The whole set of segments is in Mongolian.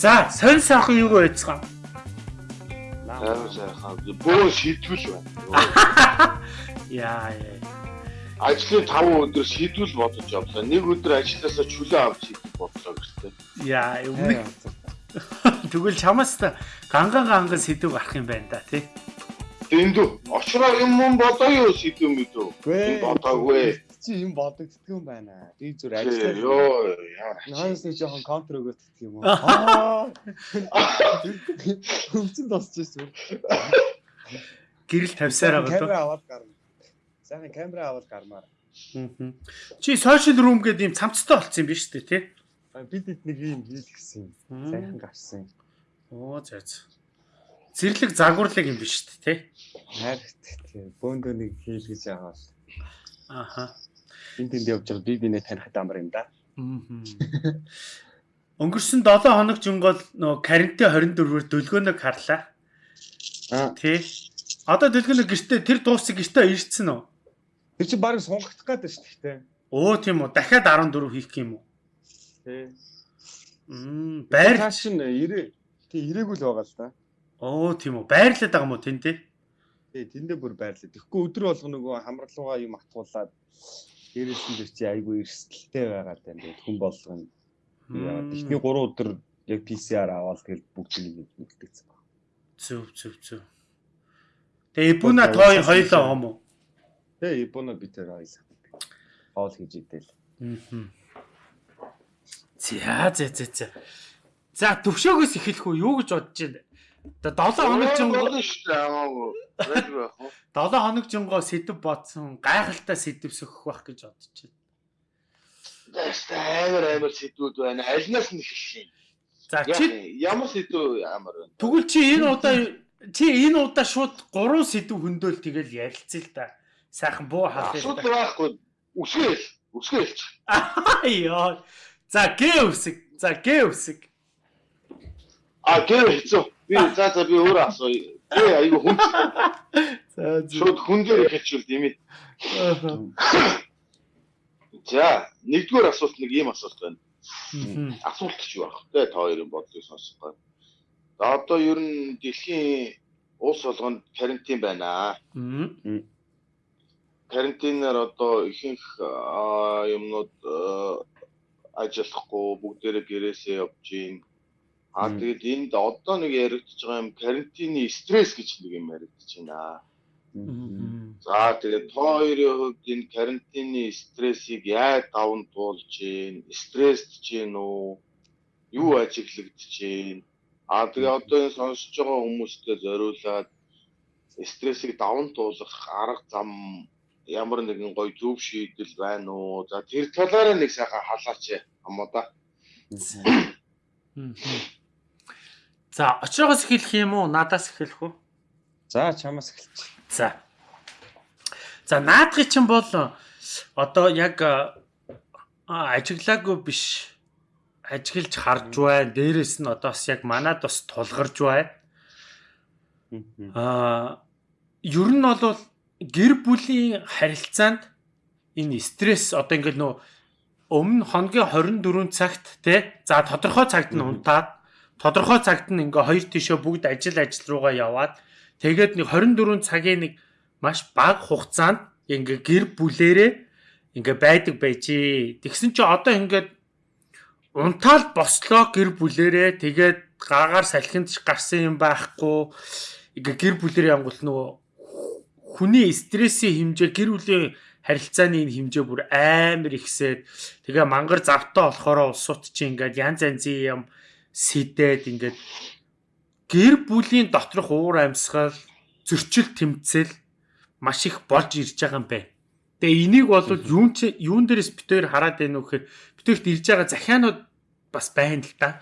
За, сонь сайхан юу байцгаа? Сайн сайхан. Бөө шийдвэл байна. Яа яа. Ажлын 5 өдөр шийдвэл бодож явлаа. Нэг өдөр ажилласаа чөлөө авч шийдэх бодлоо гэртээ. Яа, өмнө Тэгвэл чамаас та ганган ганган сэдв гарах юм байна да тий. Дэндүү. Очроо юм юм бодоо юу сэдв мэдв. Гүй. Бодоогүй. Чи юм бодогддаг юм байна. Би зүр ажиллаа. Йоо, яа. Наанс нэг жоохон контр өгөөддөг юм уу? Аа. Хөвцөн тосч ирсэн. Гэрэл тавьсаар байгаа Камера аваад гарна. Сайхан камера аваад гармаар. Чи social room гэдэг юм цамцтай болцсон юм биш үү тий? Бид нэг юм хийх гэсэн. Сайхан гарсан. Оо зөө зөө. Зэрлэг загварлаг юм биш үү тий? Хайрт тий. Бөөндөө нэг хийл гэж байгаа. Аха. Энд тэнд явж байгаа би бинэ таних дамар юм да. Өнгөрсөн 7 хоног жингол нөө карантин 24-ээр дөлгөөнөг харлаа. Аа. Тий. Одоо дөлгөөнөг гэртээ тэр дуусыг гэртээ ирсэн үү? Тэр чи баг сунгах гэдэг шүү дээ. Өө тийм үү. Дахиад 14 хийх юм уу? Тий. Мм, байр. Тааш нь ирээ. Тий ирээгүй л байгаа л да. Оо тийм үү. Байрлаад байгаа юм уу тэн тий? Тий тэндээ бүр байрлаа. Тэгэхгүй өдөр болго нөгөө хамралуугаа юм атгуулаад дээрээс нь тэр чи айгүй эрсдэлтэй байгаа даа. Тэгээд хүн болгоно. Эхний 3 өдөр яг PCR аваад тэгэл бүгдийг нэг үлдээсэн баг. Зүв зүв зүв. Тэгээ Ибуна той хоёлоо юм уу? Тий ибуна би тэр ойлаа. Хоол хийж идэл. Мм. За за за за. За төвшөөгөөс эхэлэх үү? Юу гэж бодож байна? Одоо 7 хоног жингоо болно шүү дээ. Амаагүй. Байж байх уу? 7 хоног жингоо сэдв бодсон. Гайхалтай сэдв сөхөх байх гэж бодож байна. Дэс амар амар сэдвүүд байна. Альнаас нь эхэлшин. За чи ямар сэдв амар байна? тэгвэл чи энэ удаа чи энэ удаа шууд 3 сэдв хөндөөл тэгэл ярилцъя л да. Сайхан буу халъя. Асуудал байхгүй. Үсгээл. Үсгээлч. Яа. За гээ үсэг. За гээ үсэг. А гэр хэцүү. Би за за би өөрөө асууя. Би айгу хүн За шууд хүн дээр хэлчихвэл тийм ээ. За, нэгдүгээр асуулт нэг ийм асуулт байна. Асуулт ч юу ах вэ? Та хоёрын бодлыг сонсох гоо. За одоо ер нь дэлхийн улс болгонд карантин байна. Карантинаар одоо ихэнх юмнууд аа, ажиллахгүй бүгдээрээ гэрээсээ явж гин. А Мм. тэгээд энд одоо нэг яригдчихэж байгаа юм карантины стресс гэж нэг юм яригдчихэж байна. За тэгээд та хоёрын хувьд энэ карантины стрессийг яаж даван туулж гин? Стрессд гин үү? Юу ажиглагдж гин? А тэгээд одоо энэ сонсож байгаа хүмүүстээ зориулаад стрессийг даван туулах арга зам ямар нэгэн гоё зөв шийдэл байна уу? За тэр талаараа нэг сайхан халаач юм да. За очроогоос эхэлэх юм уу? Надаас эхэлэх үү? За чамаас эхэлчих. За. За наадхи чинь бол одоо яг ажиглаагүй биш ажиглаж харж байна. Дээрээс нь одоо бас яг манад бас тулгарч байна. Аа ер нь бол гэр бүлийн харилцаанд энэ стресс одоо ингээл нөө өмнө хоногийн 24 цагт те за тодорхой цагт нь унтаад тодорхой цагт нь ингээ хоёр тишөө бүгд ажил ажил руугаа яваад тэгээд нэг 24 цагийн нэг маш бага хугацаанд ингээ гэр бүлэрээ ингээ байдаг байжээ. Тэгсэн чи одоо ингээд унтаал бослоо гэр бүлэрээ тэгээд гаагаар салхинд гарсан юм байхгүй. Ингээ гэр бүлэрээ янгуул нөгөө хүний стрессийн хэмжээ гэр бүлийн харилцааны энэ хэмжээ бүр амар ихсээд. Тэгээ мангар завтаа болохоор улсууд чи ингээд янз янзын юм сэдээд ингээд гэр бүлийн доторх уур амьсгал зөрчил тэмцэл маш их болж ирж байгаа юм байна. Тэгээ энийг бол юун чи юун дээрээс битээр хараад байна уу гэхээр битээрт ирж байгаа захианууд бас байна л да.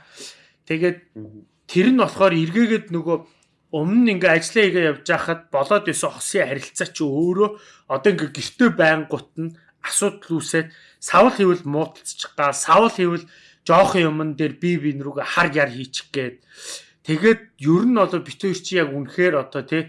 Тэгээд тэр нь болохоор эргээгээд нөгөө өмнө нь ингээ ажиллаа хийгээ явж байхад болоод исэн хосын харилцаа чи өөрөө одоо ингээ гэртээ байнгут нь асуудал үүсээд савл хийвэл муудалцчих гал савл хийвэл жоохон юмн дээр би бин рүүгээ хар яр хийчих гээд. Тэгээд ер нь одоо битүүр чи яг үнэхээр одоо тий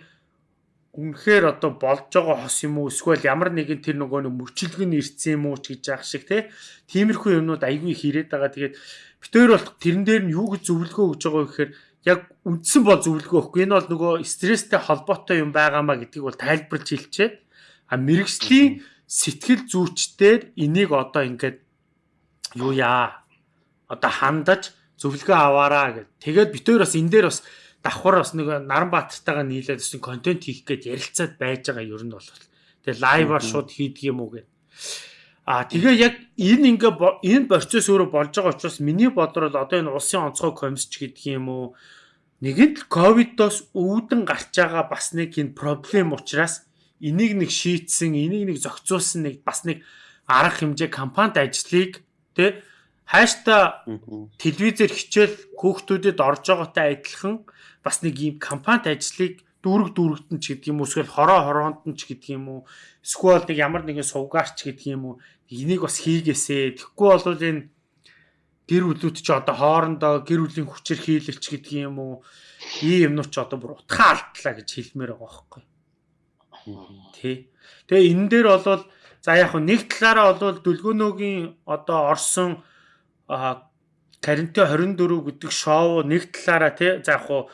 үнэхээр одоо болж байгаа хос юм уу? Эсвэл ямар нэгэн тэр нөгөө нэг мөчлөг нь ирсэн юм уу ч гэж яах шиг те тиймэрхүү юмнууд айгүй хийрээд байгаа. Тэгээд битээр бол тэрэн дээр нь юу гэж зөвлөгөө өгж байгаа вэ гэхээр яг үндсэн бол зөвлөгөө өгөхгүй. Энэ бол нөгөө стресстэй холбоотой юм байгаамаа гэдгийг бол тайлбарлаж хэлчихээд. А мэрэгжлийн сэтгэл зүйчдээр энийг одоо ингээд юу яа одоо хандаж зөвлөгөө аваараа гэд. Тэгээд битээр бас энэ дээр бас давхар бас нэг Наранбаатартайгаа нийлээд бас контент хийх гээд ярилцаад байж байгаа ер нь бол. Тэгээ лайваар шууд хийдэг юм уу гэд. А тэгээ яг энэ ингээ энэ процесс өөрөө болж байгаа учраас миний бодлоор одоо энэ улсын онцгой комисч гэдэг юм уу нэгэнт ковидоос үүдэн гарч байгаа бас нэг энэ проблем учраас энийг нэг шийтсэн, энийг нэг зохицуулсан нэг бас нэг арга хэмжээ компанид ажлыг тэ хаашта телевизээр хичээл хүүхдүүдэд орж байгаатай адилхан бас нэг ийм компанид ажлыг дүүрэг дүүрэгтэн ч гэдэг юм уу эсвэл хороо хороонд нь ч гэдэг юм уу эсвэл нэг ямар нэгэн сувгаарч гэдэг юм уу энийг бас хийгээсэ тэгэхгүй бол энэ гэр бүлүүд ч одоо хоорондоо гэр бүлийн хүчээр хийлэлч гэдэг юм уу ийм юмнууд ч одоо бүр утгаа алдлаа гэж хэлмээр байгаа байхгүй. Тий Тэгээ энэ дээр бол за яг нэг талаараа бол дүлгөөнөөгийн одоо орсон карантин 24 гэдэг шоу нэг талаараа тий за яг хуу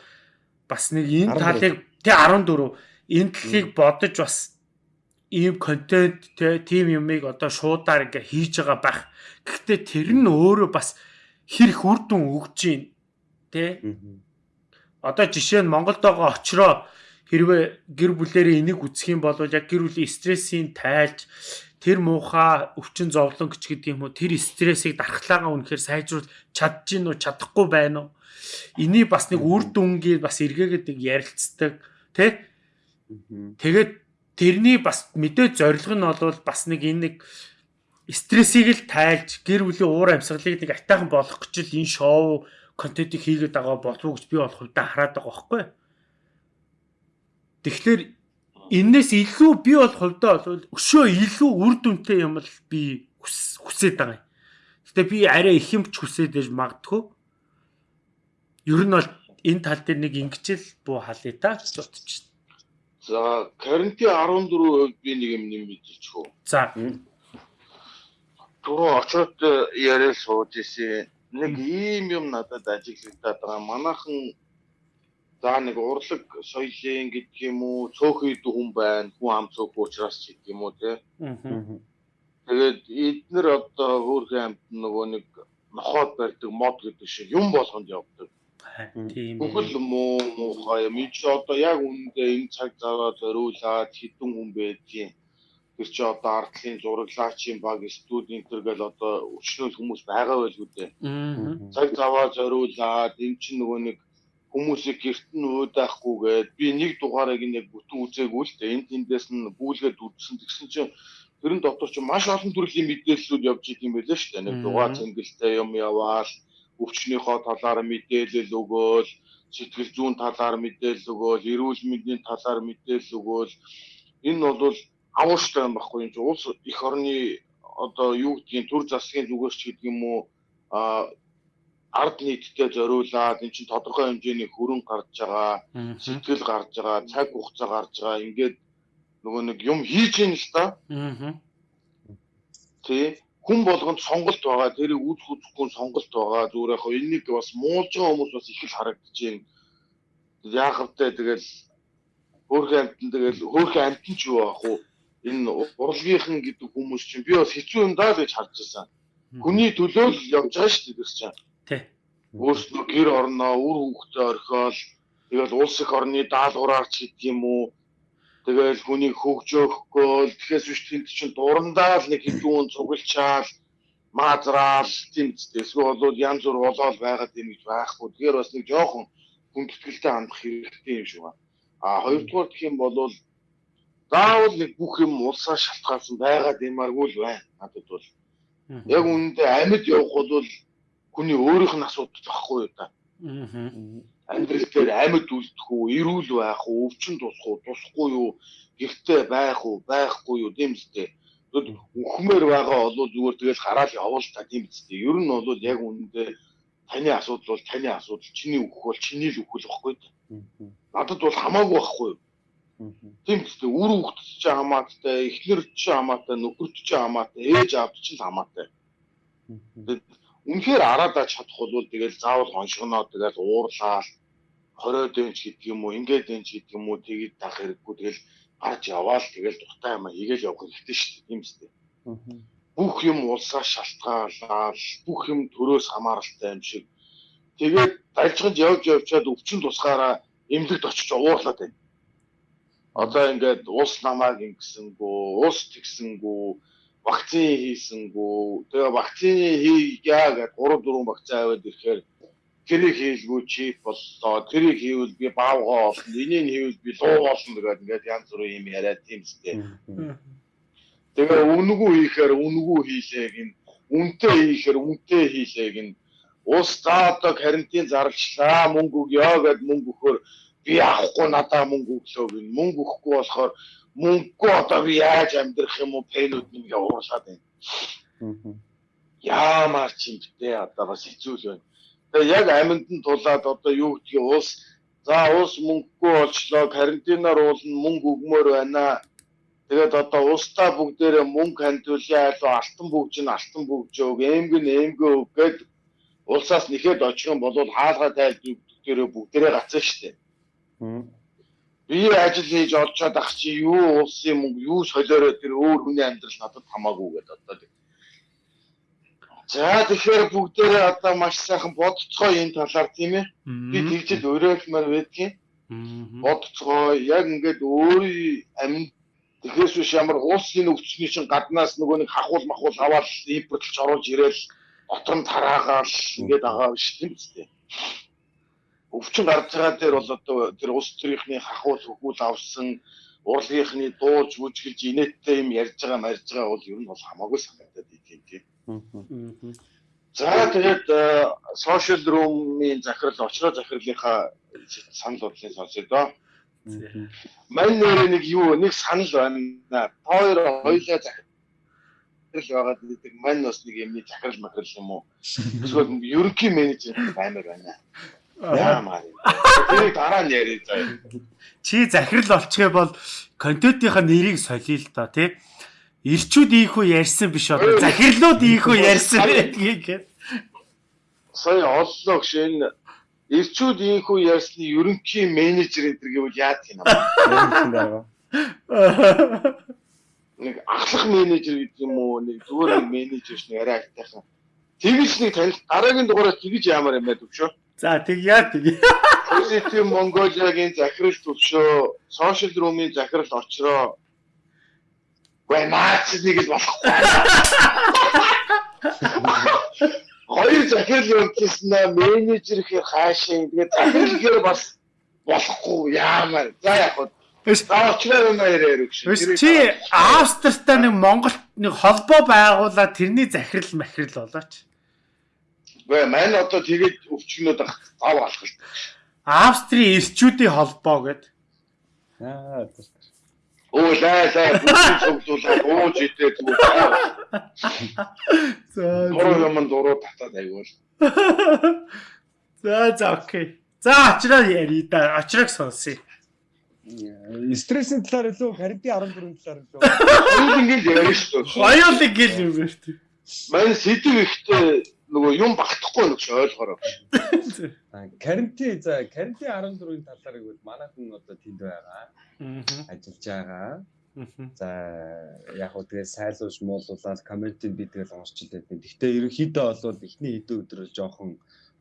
бас нэг энэ талыг тий 14 энэ талыг бодож бас ийм контент тий тим юмыг одоо шуудаар ингээ хийж байгаа байх. Гэхдээ тэр нь өөрөө бас хэрэг үр дүн өгж гин тий. Одоо жишээ нь Монголд байгаа очроо хэрвээ гэр бүлэрээ энийг үзэх юм бол яг гэр бүлийн стрессийн тайлж тэр муухай өвчин зовлон гэж гэдэг юм уу тэр стрессийг дархлаагаа үнэхээр сайжруулж чадж гин үү чадахгүй байна уу? Энийг бас нэг үр дүнгийн бас эргээгээд нэг ярилцдаг тий тэгээд тэрний бас мэдээ зорилго нь бол бас нэг энэ нэг стрессийг л тайлж гэр бүлийн уур амьсгалыг нэг атайхан болгох гэж л энэ шоу контентыг хийгээд байгаа болов уу гэж би бол хувьдаа хараад байгаа байхгүй. Тэгэхээр энээс илүү би бол хувьдаа бол өшөө илүү үр дүнтэй юм л би хүсээд байгаа юм. Гэтэ би арай их юмч хүсээд байж магадгүй. Ер нь бол энэ тал дээр нэг ингэчэл буу халъя та гэж бодчих. За, карантин 14% би нэг юм нэмэгдэж хөө. За. Түрүү очоод яриад сууж исэн нэг ийм юм надад ажиглагдаад байгаа. Манайхан За нэг урлаг соёлын гэдэг юм уу цөөхөн идэх хүн байна. Хүн ам цөөх уучраас ч гэдэг юм уу те. Тэгээд эднэр одоо хөөрхөн амт нөгөө нэг нохоод барьдаг мод гэдэг шиг юм болгонд явдаг. Тийм. Бүхэл муу муухай юм чи одоо яг үүндээ энэ цаг заваа зориулаад хідэн хүн байдгийн. Тэр чи одоо ардлын зураглаачийн баг студ интергээл одоо өчнөл хүмүүс байгаа байл үү дээ. Цаг заваа зориулаад эн чинь нөгөө нэг хүмүүсийг гэрт нь өөдөөхгүйгээд би нэг дугаарыг нэг бүтэн үзээгүй л дээ. Энд тэндээс нь гүйлгээд үдсэн тэгсэн чинь тэрэн дотор ч маш олон төрлийн мэдээллүүд явж идэм байлээ шүү дээ. Нэг дугаар цэнгэлтэй юм яваал, өвчнийхөө талаар мэдээлэл өгөөл, сэтгэл зүйн талаар мэдээлэл өгөөл, эрүүл мэндийн талаар мэдээлэл өгөөл. Энэ бол авууштай юм баггүй юм чи улс их орны одоо юу гэдгийг төр засгийн зүгээс ч гэдэг юм уу а ард нийтдээ зориулаад эн чинь тодорхой хэмжээний хөрөн гарч байгаа, сэтгэл гарч байгаа, цаг хугацаа гарч байгаа. Ингээд нөгөө нэг юм хийж ийн л та. Аа. Тэ хүн болгонд сонголт байгаа. Тэрийг үүсэх үзэхгүй сонголт байгаа. Зүгээр яг энийг бас муулж байгаа хүмүүс бас их л харагдаж байна. Яахавтай тэгэл хөөрхөн амтан тэгэл хөөрхөн амтан ч юу аах уу? Энэ урлагийнхан гэдэг хүмүүс чинь би бас хэцүү юм даа гэж харж байсан. Хүний төлөө л явж байгаа шүү дээ гэж чинь. Тий. Өөрснөө гэр орноо үр хүүхдээ орхиол тэгэл улс их орны даалгавраарч гэдэг юм уу. Тэгэл хүнийг хөгжөөхгөөл тэгэхээр биш тэнд чинь дурандаа л нэг хэдүүн цуглчаал маазраал ч эсвэл бол янз бүр болоод байгаад юм гэж байхгүй. Тэгэхээр бас нэг жоохон хүндэтгэлтэй хандах хэрэгтэй юм шиг байна. А хоёрдугаар гэх юм бол заавал нэг бүх юм улсаа шалтгаалсан байгаад юмаргүй л байна. Надад бол яг үүндээ амьд явах бол хүний өөрийнх нь асуудал баггүй юу та. Аа. Амьдрал дээр амьд үлдэх үү, эрүүл байх уу, өвчин тусах уу, тусахгүй юу, гэртээ байх уу, байхгүй юу гэм зүйтэй. Тэгвэл үхмээр байгаа бол зүгээр тэгэл хараад явуул та гэм зүйтэй. Ер нь бол яг үнэндээ таны асуудал бол таны асуудал, чиний үхэх бол чиний л үхэл واخгүй. Надад бол хамаагүй байхгүй юу? Тийм ч гэсэн үр хөвгт ч хамаатай, эхлэр ч хамаатай, нөхөр ч хамаатай, ээж аав ч хамаатай. Тэгээд Үнэхээр араадаа чадах бол тэгэл заавал хоншгоноо тэгэл уурлаад 20 дэнч гэдэг юм уу, ингээд дэнч гэдэг юм уу тэгээд тах хэрэггүй тэгэл гарч яваал тэгэл дуртай юм хийгээл явах хэрэгтэй шүү дээ. Тийм үстэй. Бүх юм улсаас шалтгаалаад, бүх юм төрөөс хамааралтай юм шиг. Тэгээд дальжганд явж явчаад өвчин тусгаараа эмнэлэгт очиж уурлаад байна. Одоо ингээд улс намааг ингэсэнгүү, улс тэгсэнгүү, вакцин хийсэнгүү. Тэгээ вакцины хийя гэдэг 3 4 вакцин аваад ирэхээр тэрийг хийлгүй чип боллоо. Тэрийг хийвэл би баавгаа олно. Энийг хийвэл би луу олно гэдэг ингээд янз бүрийн юм яриад тийм сте. Тэгээ үнгүү хийхээр үнгүү хийлээ гин. Үнтэй хийхээр үнтэй хийлээ гин. Ус за одоо карантин зарлчлаа мөнгө өгөө гэд мөнгө өгөхөр би авахгүй надаа мөнгө өглөө гин. Мөнгө өгөхгүй болохоор мөнгөө одоо би яаж амьдрах юм уу пэнүүд нэг уурлаад байна. Яамаар ч юм бэ одоо бас хэцүү л байна. Тэгээ яг аминд нь тулаад одоо юу гэдгийг уус за уус мөнгөгүй болчлоо карантинаар уулна мөнгө өгмөр байна. Тэгээд одоо уустаа бүгдээрээ мөнгө хандуулъя айлуу алтан бүгж нь алтан бүгжөөг эмг нь эмгөө өг гэд улсаас нэхэд очих юм бол хаалгаа тайлд бүгдээрээ бүгдээрээ гацсан штеп. Би ажил хийж олцоод ах чи юу улсын мөнгө юу солиороо тэр өөр хүний амьдрал надад хамаагүй гэдэг одоо За тэгэхээр бүгдээрээ одоо маш сайхан бодцгоо энэ талаар тийм ээ. Би тэгжэл өрөөлмөр байдгийн. Бодцгоо яг ингээд өөрийн амин тэгэхээр биш ямар уусын өвчний чинь гаднаас нөгөө нэг хахуул махуул аваад импортлж оруулж ирээл дотор нь тараагаал ингээд байгаа биш тийм үстэй. Өвчин гарч байгаа дээр бол одоо тэр ус төрийнхний хахуул хөхүүл авсан урлагийнхны дуулж бүжгэлж инээдтэй юм ярьж байгаа марж байгаа бол ер нь бол хамаагүй санагдаад идэв тийм. За тэгээд social room-ийн захирал очроо захирлынхаа санал бодлыг сонсъё доо. Мань нэр нэг юу нэг санал байна. Хоёр хоёлаа захирал байгаад нэг мань бас нэг юмний захирал махирал юм уу? Эсвэл ерөнхий менежер баймаар байна. Яамаа. Тэр дараа нь яриа заа. Чи захирал болчихё бол контентийнхаа нэрийг солиё л доо тий ирчүүд ийхүү ярьсан биш одоо захирлууд ийхүү ярьсан гэдгийг. Сая оллоо гэж энэ ирчүүд ийхүү ярьсны ерөнхий менежер энэ гэвэл яад юм аа. Нэг ахлах менежер гэдэг юм уу нэг зүгээр менежер ш нь арай айтайхан. Тэгж нэг танил дараагийн дугаараас тэгж яамаар юм байдаг шүү. За тэг яа тэг. Positive Mongolia-гийн захирал төвшөө, social room-ийн захирал очроо Гэ наач нэг л болохгүй. Хоёр захирал явуулчихсан менежер ихэр хаашаа тэгээд захирал ихээр бас болохгүй яамаар. За яг хөө юм яриа гэж. Чи Австртай нэг Монголд нэг холбоо байгуулаад тэрний захирал махирал болооч. Гэ маань одоо тэгээд өвчгнүүд зав алах л. Австрийн эрчүүдийн холбоо гэд. Аа Оо лай лай бүгд цуглуулаад ууж идээ зүгээр. За Дуруу юм дуруу татаад аягүй. За за окей. За очроо яри да. Очрог сонсъё. Стрессийн талаар илүү карантин 14 талаар илүү. Хоёул ингэж ярина шүү дээ. Хоёул гэл юм байна шүү. Мань сэдв ихтэй нөгөө юм багтахгүй нэг ойлгоорой. Карантин за карантин 14-ийн талаар гэвэл манайхан одоо тэнд байгаа. Ажиллаж байгаа. За яг хөө тэгээ сайлуулж муулуулаад комментиг би тэгэл байдаг. Гэхдээ ерөнхийдөө бол эхний хэдэн өдрөө жоохон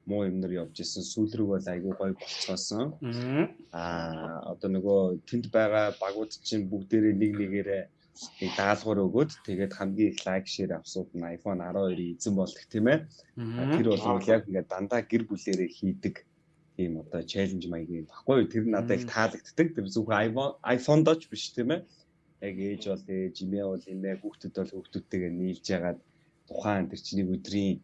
муу юмнэр явж исэн сүүл рүү бол айгүй гоё болцоосон. Аа одоо нөгөө тэнд байгаа багууд чинь бүгдээрээ нэг нэгээрээ нэг даалгавар өгөөд тэгээд хамгийн их лайк шеэр авсууд нь iPhone 12 эзэн болдог тийм ээ. Тэр бол яг ингээд дандаа гэр бүлэрээ хийдэг ийм одоо челленж маягийн баггүй тэр надад их таалагддаг. Тэр зөвхөн iPhone iPhone дооч биш тийм ээ. Яг ээж бол ээж, имээ бол имээ, хүүхдүүд бол хүүхдүүдтэйгээ нийлж ягаад тухайн тэр чиний өдрийн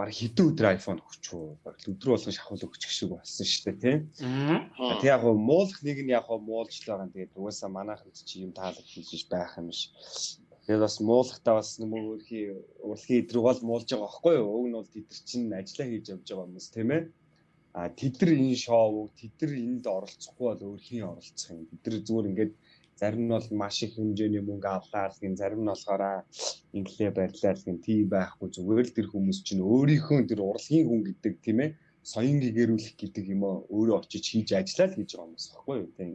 баг хэдэн өдөр iPhone өгчөө баг өдөр болгон шахуул өгчих шиг болсон шүү дээ тийм. Тэг яг гоо муулах нэг нь яг гоо муулж л байгаа. Тэгээд угаасаа манайханд чи юм таалагдчихж байх юм биш. Тэгээд бас муулахтаа бас нөгөө өөрхийн урлагийн идрэг бол муулж байгаа байхгүй юу? Уг нь бол тэд чинь ажиллаа хийж явж байгаа хүмүүс тийм ээ. А тэд нар энэ шоу, тэд нар энд оролцохгүй бол өөр хин оролцох юм. Тэд нар зүгээр ингээд зарим нь бол маш их хэмжээний мөнгө авлаа гин зарим нь болохоор инглээ барьлаа гин тийм байхгүй зүгээр л тэр хүмүүс чинь өөрийнхөө тэр урлагийн хүн гэдэг тийм ээ соён гэгэрүүлэх гэдэг юм аа өөрөө очиж хийж ажиллаа л гэж байгаа юм байна юу тийм.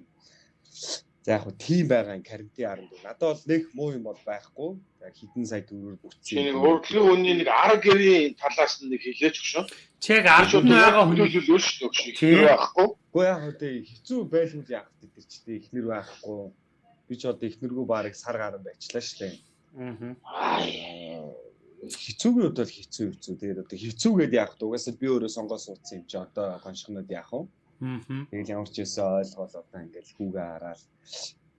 За яг хөө тийм байгаа карантин аранд надад бол нэг муу юм бол байхгүй. Хитэн сая төгрөөр бүтсэн. Нэг урлагийн хүний нэг 10 гэрийн талаас нь нэг хэлээч гүшөө. Чиг 10 байгаа хүн төлөвлөл шүү дээ. Ихнэр байхгүй. Гэхдээ яг хөө хэцүү байлгүй яах гэдэг чи тийм ихнэр байхгүй. Би ч одоо ихнэргүй барыг сар гарan байчлаа шүү дээ. Аа хэцүүгийн хувьд бол хэцүү хэцүү. Тэгээд одоо хэцүүгээд яах вэ? Угаасаа би өөрөө сонгоо суудсан юм чи одоо гоншгонод яах вэ? Аа. Тэгэл ямар ч юмсаа ойлгоол одоо ингээл хүүгээ хараад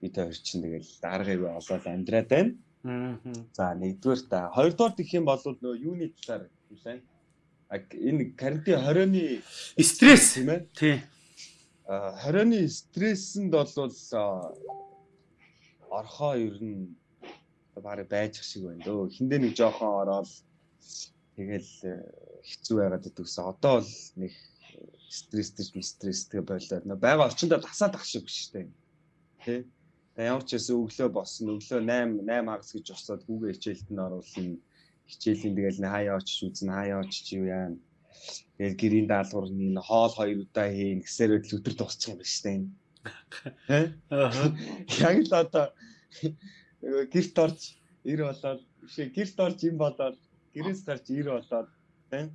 би тэр чинь тэгэл даргаыг олоод амьдраад байна. Аа. За нэгдүгээр та хоёрдугаар гэх юм бол нөө юуны талаар үлэн энэ карантин 20-ны стресс тийм ээ. Тий. А 20-ны стрессэнд бол орхоо ер нь барыг байж шиг байна дөө. Хиндэ нэг жоохон ороод тэгэл э, хэцүү байгаад идэгсэн. Одоо бол нэг стресстэй стресстэй болоод нөө байгаа орчиндөө тасаад ах шиг биш үү? Тэ? Тэгээ ямар ч байсан өглөө босно. Өглөө 8 8 хагас гэж босоод хүүгээ хичээлд нь оруулна. Хичээлийн тэгэл нэ хаяа очиж үзнэ, хаяа очиж юу яана. Тэгэл гэрийн даалгавар нэг хоол хоёр удаа хийн гэсээр л өдөр дуусчих юм байна шүү дээ. Аа. Яг л одоо гэрт орж ир болоод бишээ гэрт орж им болоод гэрээс гарч ир болоод тийм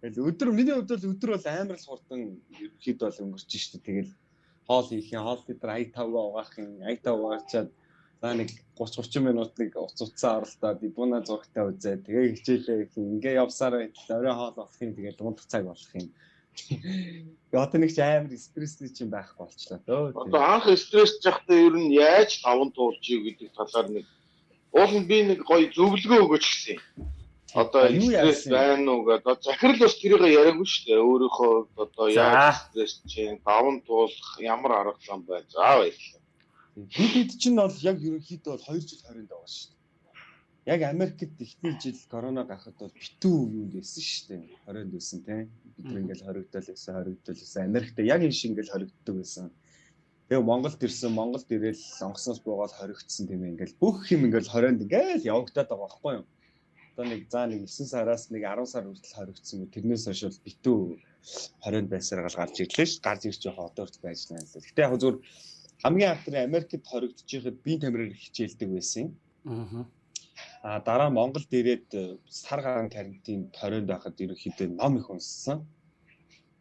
тэгэл өдөр миний хувьд бол өдөр бол амар л хурдан ерөөхдөө бол өнгөрч штэ. Тэгэл хоол хийх юм хоол дээр ай тавгаа угаах юм ай тав угаачаад за нэг 30 30 минут нэг уц уцаа оролдоод ибуна зургтаа үзээ. Тэгээ хичээлээ ингээ явсаар байтал орой хоол болох юм тэгээ дунд цаг болох юм Одоо нэг ч амар стрессний чинь байхгүй болчлаа дөө. Одоо анх стресс жахтаа ер нь яаж таван туулж ий гэдэг талаар нэг уул нь би нэг гоё зөвлөгөө өгөөч гэсэн. Одоо стресс байна уу гэдэг. Захирал бас тэрийг яриаггүй шүү дээ. Өөрийнхөө одоо яаж стресс чинь даван туулах ямар арга зам байна. За баярлалаа. Бид хэд чинь бол яг ерөнхийдөө бол 2 жил 20-нд байгаа шүү дээ яг Америкт эхний жил корона гарахад бол битүү юунд байсан шүү дээ. 20-нд байсан тийм. Бид ингээл хоригдол байсан, хоригдол байсан. Америкт яг энэ шиг ингээл хоригддог байсан. Тэгээ Монголд ирсэн, Монголд ирээл онгосноос буугаад хоригдсон тийм ингээл бүх юм ингээл 20-нд ингээл явагдаад байгаа байхгүй юу? Одоо нэг заа нэг 9 сараас нэг 10 сар хүртэл хоригдсон. Тэрнээс хойш бол битүү 20-нд байсаар гал гарч ирлээ ш. Гарч ирж байгаа одоорт байж байна л. Гэтэ яг зөв хамгийн анхны Америкт хоригдож байхад би тамираар хичээлдэг байсан. Аа А дараа Монголд ирээд э, сар гарan карантин 20-нд байхад ерөнхийдөө ном их унссан.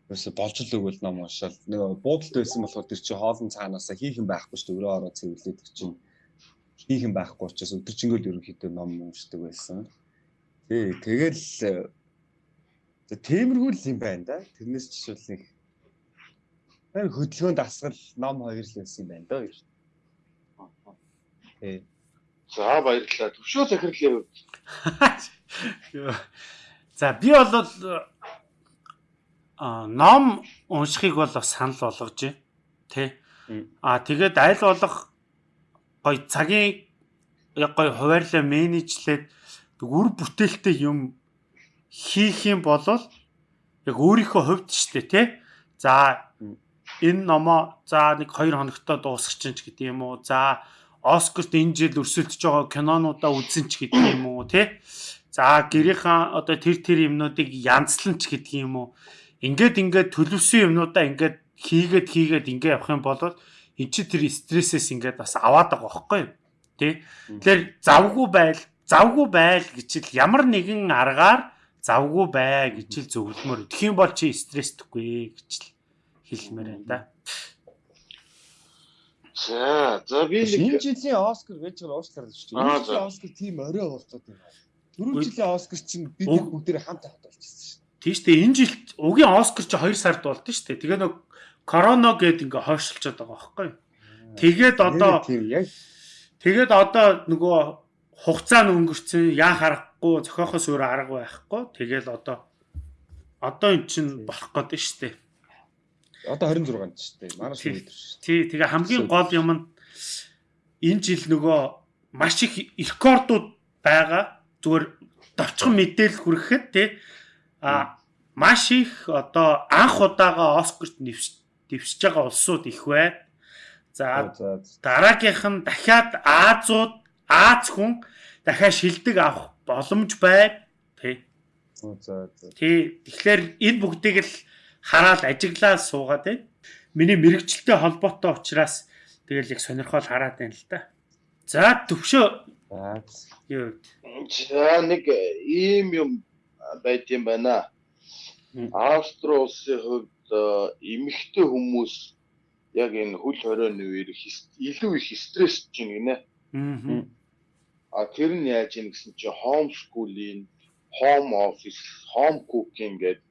Ерөөсө болж л өгвөл ном уншаал. Нэг буудалд байсан болохоор тэр чинь хоолн цаанаасаа хийх юм байхгүй шүү дээ. Өрөө ороо цэвэрлээд чинь хийх юм байхгүй учраас өдөржингөл ерөнхийдөө ном уншдаг байсан. Тий, тэгэл э, тиймэрхүү л юм байна да. Тэрнээс жишээл нэг хөдөлгөөнд асгал ном хоёр л байсан юм байна даа. Тий. За баярлалаа. Төвшөө захирлын хувьд. За би бол а ном уншихыг бол бас санал болгож байна. Тэ. А тэгээд аль болох гой цагийн яг гой хуваарлаа менежлээд үр бүтээлтэй юм хийх юм бол яг өөрийнхөө хувьд штэ тэ. За энэ номоо за нэг 2 хоногтой дуусах чинь ч гэдэг юм уу. За Оскарт энэ жил өрсөлдөж байгаа кинонуудаа үзэн ч гэдэг юм уу тий. За гэрийнхаа одоо тэр тэр юмнуудыг янзлан ч гэдэг юм уу. Ингээд ингээд төлөвсөн юмнуудаа ингээд хийгээд хийгээд ингээд явах юм бол эн чи тэр стрессээс ингээд бас аваад байгаа байхгүй юу? Тий. Тэгэхээр завгүй байл, завгүй байл гэж л ямар нэгэн аргаар завгүй бай гэж л зөвлөмөр. Юм бол чи стресстгүй гэж л хэлмээр байна да. За, за би нэг энэ жилийн Оскар гэж Оскар л шүү дээ. Энэ жилийн Оскар тийм орой болцоод байна. Дөрөв жилийн Оскар чинь бид бүгдээ хамт хат болчихсон шүү дээ. Тийм шүү дээ. Энэ жилд угийн Оскар чи 2 сард болд нь шүү дээ. Тэгээ нэг корона гээд ингээ хойшлцоод байгаа байхгүй юу? Тэгээд одоо Тэгээд одоо нөгөө хугацаа нь өнгөрцөн яа харахгүй зохиохоос өөр арга байхгүй. Тэгэл одоо одоо эн чинь болох гээд шүү дээ. Одоо 26-нд шүү дээ. Манай дээ. Тий, тэгээ хамгийн гол юм нь энэ жил нөгөө маш их рекордууд байгаа. Зүгээр довчхон мэдээлэл хүрэхэд тий а маш их одоо анх удаага Оскарт нэвс дэвсэж байгаа улсууд их байна. За дараагийнх нь дахиад Азууд Аз хүн дахиад шилдэг авах боломж байна. За. Тий. Тэгэхээр энэ бүгдийг л хараад ажиглаа суугаад байна. Миний мэрэгчлээ холбоотой учраас тэгэл яг сонирхол хараад байна л да. За төвшөө За. юу За нэг ийм юм байт юм байна. Австри улсын хувьд э, эмэгтэй хүмүүс яг энэ хөл хорионы үеэр илүү их стрессж байна гинэ. Аа. А тэр нь яаж ийн гэсэн чинь home schooling, home office, home cooking гэдэг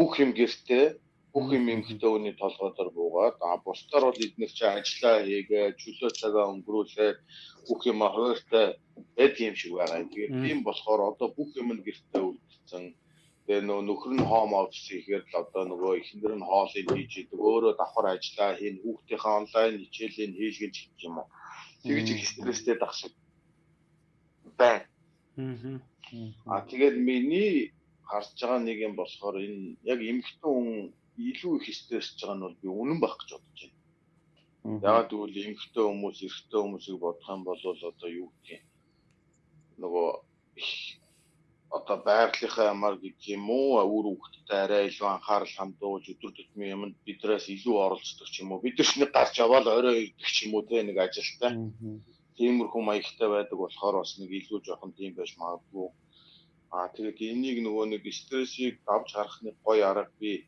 бүх юм гэртээ бүх юм эмэгтэй хүний толгойдор буугаад а бусдаар бол эдгээр чи ажиллаа хийгээ, чөлөө цагаа өнгөрүүлээд бүх юм хууртай байд юм шиг байгаа. Тэгээд тийм болохоор одоо бүх юм нь гэртээ үлдсэн. Тэгээ нөө нөхөр нь home office хийхээр л одоо нөгөө эхнэр нь хоолыг хийж идэг, өөрөө давхар ажиллаа хийн, хүүхдийнхээ онлайн хичээлийг хийлгэж гэх юм уу. Тэгж их стресстэй дагшиг байна. Аа. А тэгээд миний харж байгаа нэг юм болохоор энэ яг эмэгтэй хүн илүү их стрессж байгаа нь бол би үнэн байх гэж бодож байна. Яагаад гэвэл эмэгтэй хүмүүс эрэгтэй хүмүүсийг бодох юм бол одоо юу гэх юм? Нөгөө одоо байгалийнхаа ямар гэдэг юм уу үр хөвгтөд арай илүү анхаарал хандуулж өдөр тутмын юмд бидрээс илүү оролцдог ч юм уу? Бид ч нэг гарч аваад орой ирдэг ч юм уу те нэг ажилтаа тиймэрхүү маягтай байдаг болохоор бас нэг илүү жоохон тийм байж магадгүй. Аа тэгээд энийг нөгөө нэг стрессийг давж гарахны гоё арга би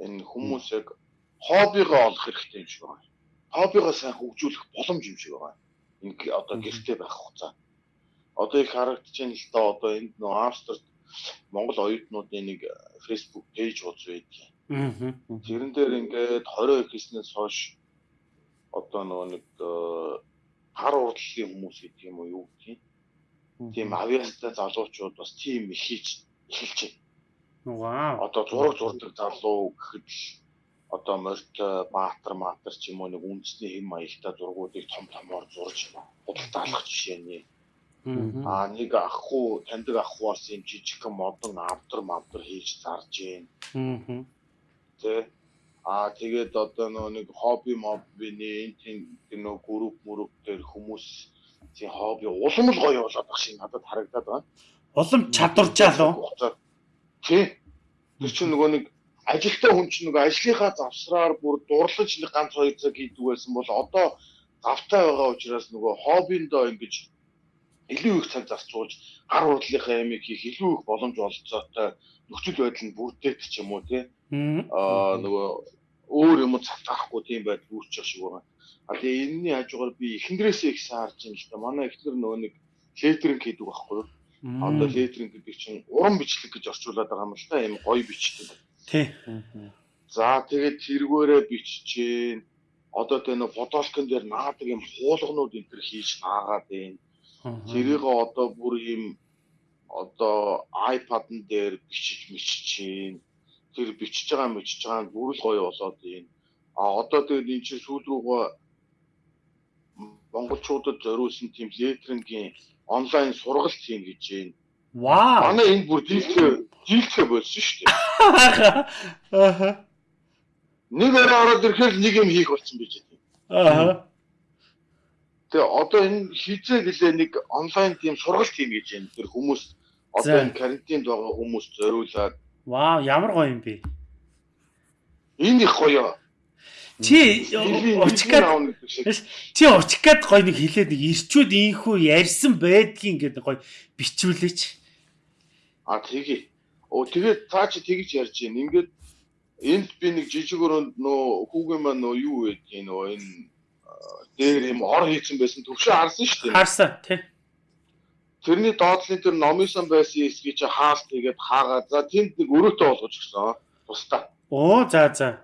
энэ хүмүүс яг хоббигоо олох хэрэгтэй юм шиг байна. Хоббигоо сайн хөгжүүлэх боломж юм шиг байна. Г- одоо гэртээ байх хугацаа. Одоо их харагдаж байна л да одоо энд нөгөө Австрид Монгол оюутнуудын нэг Facebook пэйж ууц байдаг. Аа. Тэрэн дээр ингээд 22 гэснээс хойш одоо нөгөө нэг э, хар урдлын хүмүүс гэдэг юм уу юу гэх юм. Тийм авиастай залуучууд бас тийм хийж эхэлж байна. Вау. Одоо зураг зурдаг залуу гэхэд одоо морьт баатар маатар ч юм уу нэг үндэсний хэм маягтай зургуудыг том томоор зурж худалдаалах жишээ нь. Аа. Нэг ахгүй таньдаг ахгүй бас юм жижигхэн модон авдар мавдар хийж зарж байна. Аа. Тэ. Аа тэгээд одоо нөө нэг хобби моббины энэ тийм нөө групп мөрөв дээр хүмүүс тийм хобби улам л гоё болоод баг шиг надад харагдаад байна. Улам чадваржаал уу? Тий. Тэр чинь нөгөө нэг ажилтаа хүн чинь нөгөө ажлынхаа завсраар бүр дурлаж нэг ганц хоёр цаг хийдэг байсан бол одоо завтай байгаа учраас нөгөө хоббиндоо ингэж илүү их цаг зарцуулж гар урдлынхаа ямиг хийх илүү их боломж олцоотой нөхцөл байдал нь бүрдээд ч юм уу тий аа нөгөө өөр юм цацаахгүй тийм байдал үүсчих шиг байгаа. А тэгээ энэний хажуугаар би эхнэрээсээ их саарж юм л да. Манай эхнэр нөгөө нэг летеринг хийдэг байхгүй юу? Одоо летеринг гэдэг чинь уран бичлэг гэж орчуулад байгаа юм л та. Ийм гоё бичдэг. Тий. За тэгээд тэргүүрээ биччихээн. Одоо тэ нөө фотолкон дээр наадаг юм хуулгнууд энэ төр хийж наагаад байна. Тэрийг одоо бүр ийм одоо iPad-н дээр бичиж миччихээн. Тэр бичиж байгаа мичиж байгаа нь бүр л гоё болоод байна. А одоо тэгээд энэ чинь сүүл рүүгээ монголчуудад зориулсан тийм летерингийн онлайн сургалт хийн гэж байна. Вау. Манай энд бүр дийлхэ дийлхэ болсон шүү дээ. Аа. Нэг орой ороод ирэхээр нэг юм хийх болсон байж байна. Аа. Тэгээ одоо энэ хизээ гэлээ нэг онлайн тийм сургалт хийн гэж байна. Тэр хүмүүс одоо энэ карантинд байгаа хүмүүс зориулаад Вау, ямар гоё юм бэ? энэ их гоё. Чи шиг. чи учкад гоё нэг хэлээд нэг ирчүүд ийхүү ярьсан байдгийн гэдэг гоё бичүүлээч. А тэгээ. Оо тэгээд цаа чи тэгж ярьж байна. Ингээд энд би нэг жижиг өрөөнд нөө хүүгийн маань нөө юу байдгийг нөө энэ дээр юм ор хийсэн байсан төвшөө харсан шүү дээ. Харсан тий. Тэрний доотлын тэр номисон байсан эсгийг чи хаалт тэгээд хаагаад за тэнд нэг өрөөтэй болгож гисэн. Тусдаа. Оо за за.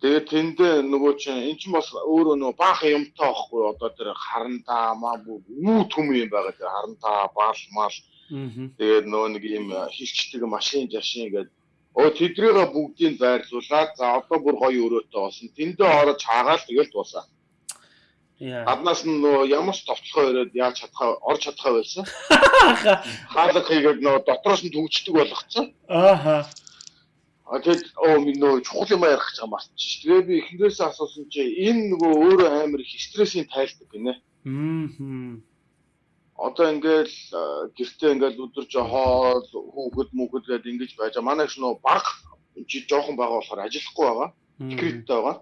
Тэгээд тэндээ нөгөө чинь эн чинь бас өөрөө нөгөө баахан юмтай байхгүй одоо тэр харантаа маа үү төм юм байгаа тэр харантаа баал мал Аа. тэгээд нөгөө нэг юм хилчдэг машин жашин гэдэг Оо тэдрийгээ бүгдийг байрлуулад за одоо бүр гоё өрөөтэй болсон. Тэндээ орож хаагаал тэгэл дуусаа. Яа. Аднаас нь нөгөө ямар ч товтлохоо ирээд яаж чадхаа орж чадхаа байсан. Хаалга хийгээд нөгөө дотроос нь төгждөг болгоцсон. Ааха. А тэгэд оо минь нөгөө чухал юм ярих гэж байгаа мартчих. Тэгээ би эхнээсээ асуусан чи энэ нөгөө өөрөө амар их стрессийн тайлдаг гинэ. Мм. Одоо ингээл гэртээ ингээл өдөрж хоол хүүхэд мүхэд гээд ингэж байж байгаа. Манай ч нөгөө баг чи жоохон байгаа болохоор ажиллахгүй байгаа. Декреттэй байгаа.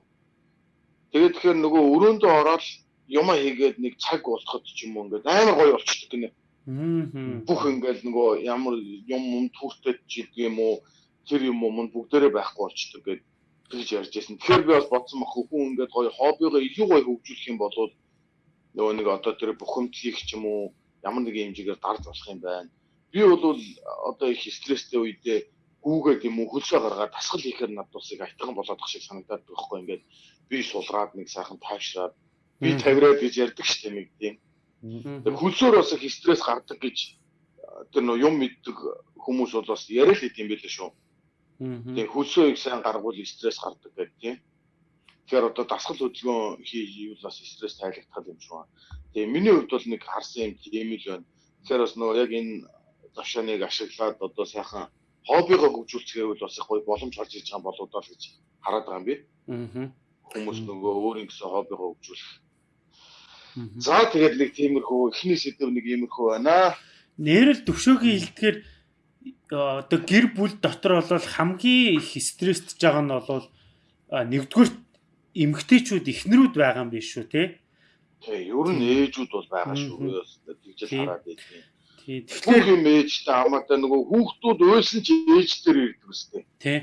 Тэгээд тэгэхээр нөгөө өрөөндөө ороод юм хийгээд нэг цаг болоход ч юм уу ингээд амар гоё болчихдог гинэ. Мм. Бүх ингээл нөгөө ямар юм юм түүртэй ч гэдэг юм уу тэр юм уу мөн бүгдээрээ байхгүй болчихдог гэд тэгж ярьж байсан. Тэгэхээр би бас бодсон баг хүн ингээд гоё хоббигоо илүү гоё хөгжүүлэх юм бол нөгөө нэг одоо тэр бухимдлыг ч юм уу ямар нэгэн хэмжээгээр дарж болох юм байна. Би бол одоо их стресстэй үедээ гүүгээд юм уу хөлсөө гаргаад тасгал хийхээр над усыг айтган болоод ах шиг санагдаад байхгүй ингээд би сулгаад нэг сайхан тайвшраад би тавираад гэж ярьдаг шүү дээ нэг тийм. Тэр хөлсөөр бас их стресс гардаг гэж тэр нөө юм мэддэг хүмүүс бол бас яриа л идэм байлээ шүү. Тэгээ хөлсөө их сайн гаргуул стресс гардаг гэдэг тийм. Тэгэхээр одоо дасгал хөдөлгөөн хийвэл бас стресс тайлагдах юм шиг байна. Тэгээ миний хувьд бол нэг харсан юм тийм л байна. Тэгэхээр бас нөгөө яг энэ завшааныг ашиглаад одоо сайхан хоббигоо хөгжүүлцгээвэл бас их гоё боломж гарч ирж байгаа болоо л гэж хараад байгаа юм би. Мм. Хүмүүс нөгөө өөрийн гэсэн хоббигоо хөгжүүлэх. За тэгээд нэг тиймэрхүү эхний сэдв нэг иймэрхүү байна. Нэрэл төвшөөгийн хилдгээр одоо гэр бүл дотор бол хамгийн их стресстж байгаа нь бол нэгдүгээр эмгтээчүүд ихнэрүүд байгаа юм биш шүү те. Тэг ер нь ээжүүд бол байгаа шүү. Тэгж л хараад байдیں۔ Тий. Тэгэхээр юм ээжтэй хамаатай нөгөө хүүхдүүд уйлсан чи ээж дээр ирдэг үстэй. тий.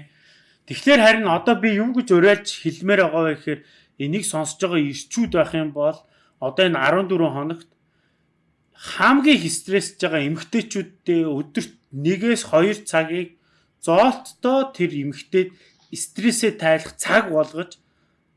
Тэгэхээр харин одоо би юм гэж уриалж хэлмээр байгаа вэ гэхээр энийг сонсож байгаа ирчүүд байх юм бол одоо энэ 14 хоногт хамгийн их стрессж байгаа эмгтээчүүдтэй өдөрт 1-ээс 2 цагийг зоолттой тэр эмгтээд стрессээ тайлах цаг болгож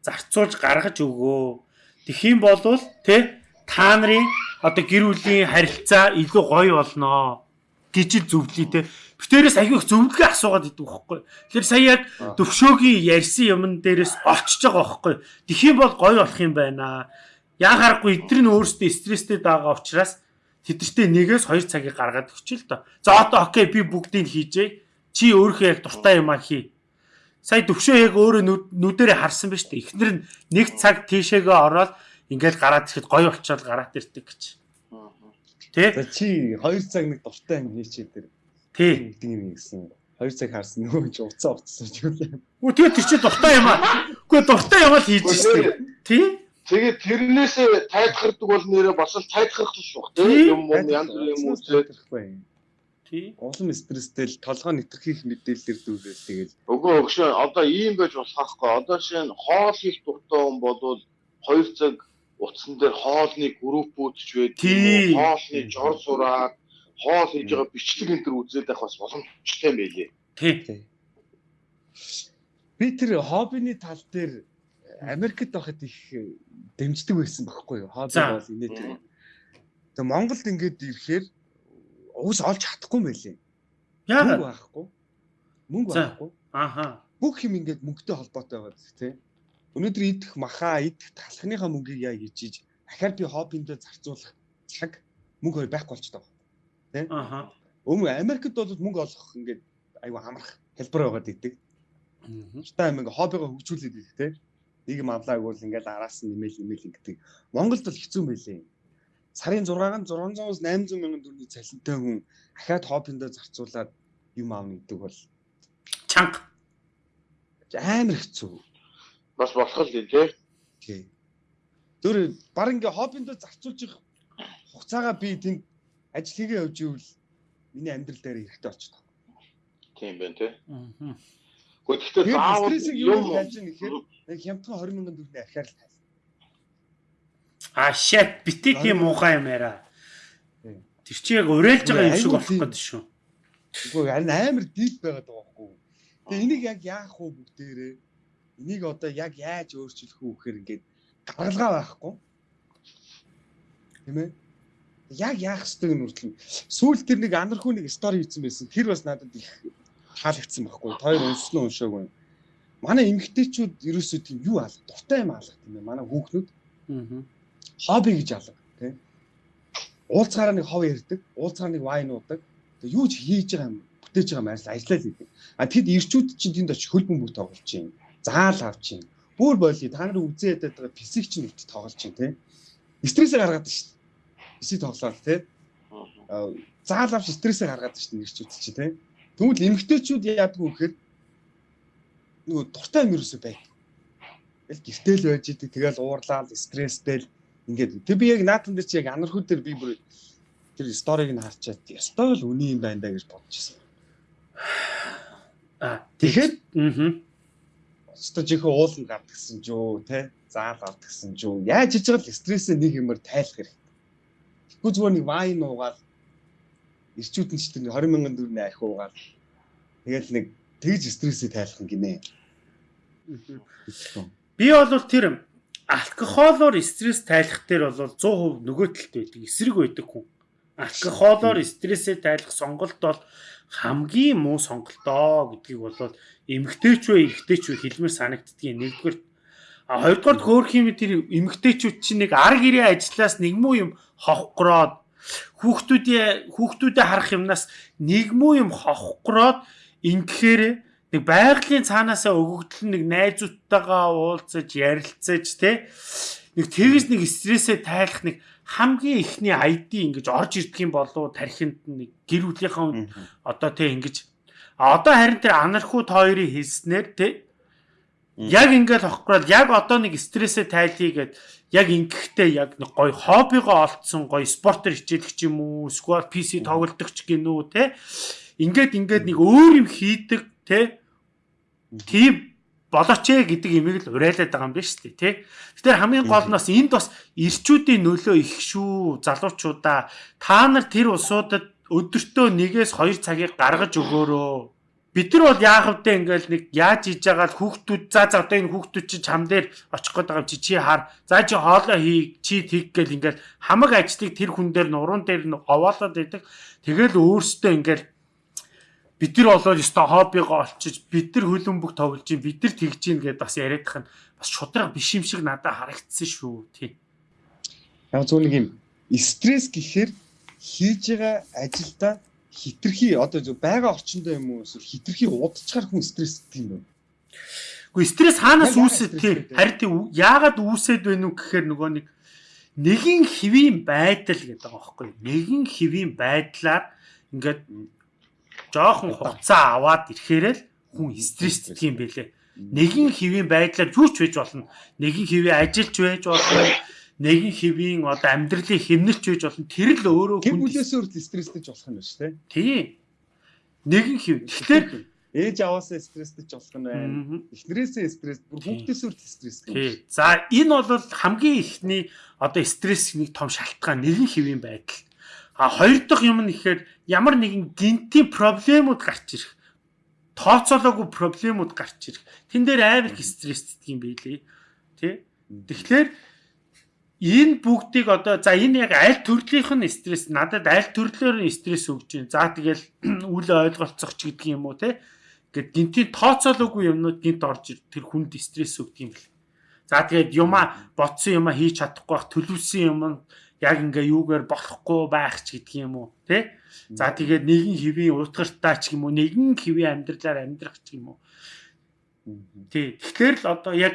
зарцуулж гаргаж өгөө. Тэгхийн болвол тэ та нарын одоо гэр бүлийн харилцаа илүү гоё болноо гэж л зөвлөе тэ. Битээрээс аягүй их зөвлөгөө асуугаад идэв байхгүй. Тэгэхээр сая яг төвшөөгийн ярьсан юмн дээрээс очиж байгаа байхгүй. Тэгхийн бол гоё болох юм байна. Яахааргүй эдгээр нь өөрсдөө стресстэй байгаа учраас тэдэртээ нэгээс хоёр цагийг гаргаад өгч л доо. За одоо окей би бүгдийг хийжээ. Чи өөрийнхөө яг дуртай юмаа хий. Сая төвшөө яг өөрөө нүд- нүдэрээ харсан ба штэ. Эхнэр нь нэг цаг тийшээгээ ороод ингээл гараад ирэхэд гоё болчоод гараад ирдэг гэж. Тэ? Чи 2 цаг нэг дуртай юм хийчээ тэр Тэ. гэдэг юм гэсэн. 2 цаг харсан нөгөө чи уцаа уцсан ч юм. Үгүй тэгээ тэр чинь дуртай юм аа. Үгүй дуртай юм л хийж штэ. Тэ? Тэгээд тэрнээсээ тайлхардаг бол нэрээ бас л тайлхарлах шүү. Тийм. Тэг юм юм янз бүрийн юм үзээд. Тий. Улам стресстэй л толгой нэтгэх мэдээлэлээр дүүрэл тэгэл өгөө өгшөө одоо ийм байж болох байхгүй. Одоо нь хоол хийх дуртай хүн болвол 2 цаг утсан дээр хоолны группүүдч байдаг. Тийм. Хоолны жор сураад хоол хийж байгаа бичлэг энэ төр үзээд байх бас боломжтой юм байлээ. Тий. би тэр хоббины тал дээр Америкт байхад их дэмждэг байсан байхгүй юу? Хобби бол инээ тэр. Тэгээ Монголд ингээд ирэхээр уус олж чадахгүй. Мөнгө Яагаад? байхгүй. Мөнгө байхгүй. Ааха. Бүх юм ингээд мөнгөтэй холбоотой байгаа зү тий. Өнөөдөр идэх махаа идэх талхныхаа мөнгийг яа гэж ийж дахиад би хоббиндээ зарцуулах цаг мөнгө хоёр байхгүй болчихдог. Ааха. Өмнө Америкт бол мөнгө олох ингээд айгүй хамрах хэлбэр байгаад идэг. Та юм ингээ хоббигоо хөгжүүлээд идэх тий. Нэг юм авлаа гэвэл ингээд араас нь нэмэл нэмэл гэдэг. Монголд бол хэцүү юм байлээ. Сарын 6-аар 600-аас 800 мянган төгрөгийн цалинтай хүн ахаад хоббиндээ зарцуулаад юм аавна гэдэг бол Чанга. амар хэцүү. Бас болох л дээ тий. Тий. Зөөр баг ингээ хоббиндөө зарцуулж их хугацаагаа би тэнд ажил хийгээ явж ивэл миний амьдрал дээр хэрэгтэй болчихдог. Тийм байна тий. Мгм. Гэхдээ заавал юм яаж юм нэг хямдхан 20 мянган төгрөгийн ахиар л тайлна. А shit бити тийм муухай юм. Тийм. Тэр чи яг уриалж байгаа юм шиг болох гэдэг шүү. Үгүй харин амар дип байгаад байгаа байхгүй. Тэгээ энийг яг яах вэ бүгдээрээ? Энийг одоо яг яаж өөрчлөх вэ гэхээр ингээд гаргалгаа байхгүй. Тийм ээ? Яг яах ёстойг нь үргэлж сүүл тэр нэг анархуу нэг стори хийсэн байсан. Тэр бас надад их таалагдсан байхгүй. Уншсан уу уншаагүй. Манай эмэгтэйчүүд ерөөсөө тийм юу алга, дуртай юм алга тийм ээ. Манай хүүхнүүд Мгм. хобби гэж алга тий. Уулзгаараа нэг хов ярддаг, уулзгаар нэг вайн уудаг. Тэгээ юу ч хийж байгаа юм бүтээж байгаа маяс ажиллаа л гэдэг. А тэгэд ирчүүд чинь тэнд очиж хөл бөмбөг тоглож чинь, заал авч чинь. Бүр боли та нар үзээд байгаа физик чинь өвт тоглож чинь тий. Стрессээ гаргаад шүү дээ. Физик тоглоод тий. Заал авч стрессээ гаргаад шүү дээ ирчүүд чинь тий. Тэгвэл эмгтээчүүд яадаг вэ гэхээр нөгөө дуртай юм ерөөсөө бай. Тэгэл гэртэл байж идэг тэгэл уурлаад стресстэй л ингээд тэг би яг наатан дээр чи яг анархуу дээр би бүр тэр сториг нь харчаад ёстой л үний юм байна да гэж бодож ирсэн. А тэгэхээр аа өстө жихээ ууланд гардгсан ч юу те заал авдгсан ч юу яаж хийж байгаа л стрессээ нэг юмар тайлах хэрэгтэй. Тэгвэл зүгээр нэг вайн уугаад ирчүүд нь ч тэр 20 мянган төгрөний архи уугаад тэгэл нэг тэгж стрессээ тайлах юм гинэ. Би бол тэр алкохолоор стресс тайлах дээр бол 100% нөгөө талд байдаг. Эсрэг байдаг хүн. Алкохолоор стрессээ тайлах сонголт бол хамгийн муу сонголтоо гэдгийг бол эмгтээч вэ, эрэгтэйч вэ хэлмээр санагддгийг нэгдүгээр а хоёрдугаар хөөх юм тэр эмгтээчүүд чинь нэг ар гэрээ ажиллаас нэг муу юм ховхгроод хүүхдүүдээ хүүхдүүдэд харах юмнаас нэг муу юм ховхгроод ингэхээр нэг байгалийн цаанаасаа өгөгдөл нэг найзуудтайгаа уулзаж ярилцаж те нэг тэгж нэг стрессээ тайлах нэг хамгийн ихний ID ингэж орж ирдэг юм болов тархинд нэг гэр бүлийнхаа одоо те ингэж. Одоо харин тэр анархууд хоёрын хэлснээр те яг ингээд авахгүй яг одоо нэг стрессээ тайлхий гэд яг ингэхдээ яг нэг гоё хоббигоо олцсон гоё спортер хичээлэх ч юм уу эсвэл PC тоглодог ч гинүү те ингээд ингээд нэг өөр юм хийдэг те тийм болооч ээ гэдэг имийг л урайлаад байгаа юм биш үү тий. Тэгэхээр хамгийн гол нь бас энд бас ирчүүдийн нөлөө их шүү залуучуудаа та нар тэр улсуудад өдөртөө нэгээс 2 цагийг гаргаж өгөөрөө. Бид нар бол яах вдэ ингээл нэг яаж хийж байгаа л хүүхдүүд за за одоо энэ хүүхдүүд чи чам дээр очих гээд байгаа чи чи хаар за чи хоолоо хий чи тэг гэл ингээл хамаг ажлыг тэр хүн дээр нуруунд дээр нь овоолоод байдаг. Тэгэл өөрсдөө ингээл бид нар болоод ёстой хоббигоо олчиж бид нар хөлбөмбөг тоглож чинь бид нар тэгж чинь гэдээ бас яриадах нь бас шудраг биш юм шиг надад харагдсан шүү тий. Яг зөв нэг юм стресс гэхээр хийж байгаа ажилдаа хитрхи одоо зөв байгаа орчиндөө юм уу эсвэл хитрхи удацгаар хүн стресстэй юм бэ? Гэхдээ стресс хаанаас үүсэт тий. Харин тий яагаад үүсэт вэ нү гэхээр нөгөө нэг нэгэн хэвийн байдал гэдэг байгаа байхгүй. Нэгэн хэвийн байдлаар ингээд жоохон хугацаа аваад ирэхээрэл хүн стресстэй юм бэлээ. Нэгэн хэвийн байдлаар юу ч байж болно. Нэгэн хэвийн ажилч байж болно. Нэгэн хэвийн одоо амьдралын хэмнэлч байж болно. Тэр л өөрөө хүн бүлээс өөр стресстэй болох юм байна шүү дээ. Тийм. Нэгэн хэв. Тэгэхээр ээж аваасаа стресстэй болох нь байна. Эхнэрээсээ стресс, бүр хүүхдээс өөр стресстэй. Тийм. За энэ бол хамгийн ихний одоо стресс нэг том шалтгаан нэгэн хэвийн байдал. А хоёр дахь юм нь ихээр ямар нэгэн гинтийн проблемууд гарч ирэх. Тооцоолоогүй проблемууд гарч ирэх. Тэн дээр амар их стресстэй юм билий. Тэ? Тэгэхээр энэ бүгдийг одоо за энэ яг аль төрлийнх нь стресс надад аль төрлөөр нь стресс өгч байна. За тэгэл үл ойлголцох ч гэдэг юм уу те. Гэт гинтийн тооцоолоогүй юмнууд гинт орж ир тэр хүнд стресс өгдөг юм бэл. За тэгээд юма ботсон юма хийж чадахгүй бах төлөвсөн юм яг ингээ юугаар болохгүй байх ч гэдэг юм уу тий За тэгээд нэгэн хэвийн утгартаа ч юм уу нэгэн хэвийн амьдралаар амьдрах ч юм уу тий. Тэгэхээр л одоо яг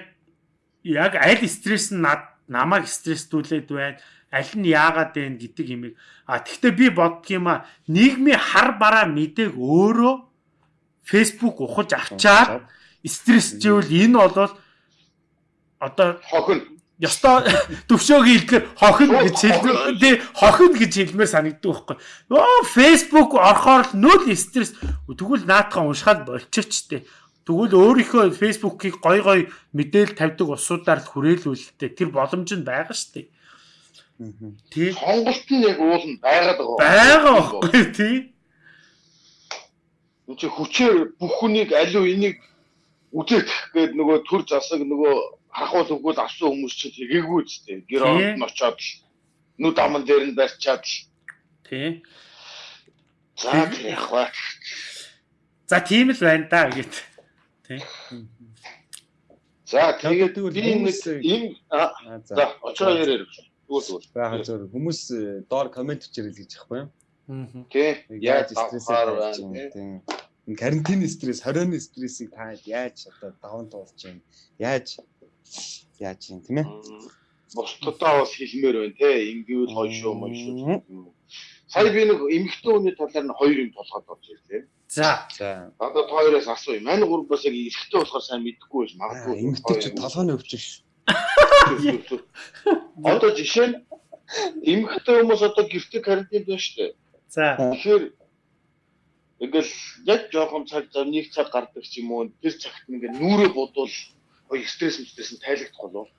яг аль стресс нь намайг стресстүүлээд байна аль нь яагаад вэ гэдэг юмыг а тэгвэл би боддгийм а нийгмийн хар бараа мэдээг өөрөө Facebook ухаж авчаад стресс живэл энэ бол одоо хохин ёстой төвшөөгийн хэлгээр хохин гэж хэлдэг. Тий, хохин гэж хэлмээр санагддаг байхгүй. Оо, Facebook орохоор л нөл стресс. Тэгвэл наатахан уншихад болчихч тээ. Тэгвэл өөрийнхөө Facebook-ыг гой гой мэдээл тавьдаг усуудаар л хүрээлүүлэлтэй. Тэр боломж нь байгаа дээ. Тий. Сонголт нь яг уул нь байгаад байгаа. Байгаа байхгүй тий. Чи хүчээр бүх хүнийг аливаа энийг үзэх гээд нөгөө төр засаг нөгөө хахуул өгвөл авсан хүмүүс чинь тэгээгүй үстэй. Гэр орнд нь очоод л нүд аман дээр нь барьчаад л. Тий. За яг ба. За тийм л байна да гэт. Тий. За тэгээд би нэг ийм за очоо ярээр. магадгүй зүгээр. Бага зөв хүмүүс э, доор комент бичэрэл гэж яахгүй? Мгм. Тий. Яаж стрессээ давхаар тавьж байна. юм тий. тийм. Энэ карантин стресс, хорионы стрессийг та яаж одоо даван туулж юм? Яаж яаж юм тийм ээ? Мм, Бусдадаа бас хэлмээр байна те. Ингэвэл юм уу. Сая би нэг эмэгтэй хүний талаар нь хоёр юм толгойд орж ирлээ. За. За. Одоо та хоёроос асууя. Мань гурав бас яг эрэгтэй болохоор сайн мэдхгүй байж магадгүй. эмгтэй ч толгойн өвч ш. Одоо жишээ нь эмэгтэй хүмүүс одоо гэрте карантинд байна шүү дээ. За. Тэгэхээр ингээл яг жоохон цаг зав нэг цаг гардаг ч юм уу тэр цагт ингээл нүрээ бодвол гоё стресс стресс нь тайлагдах болов.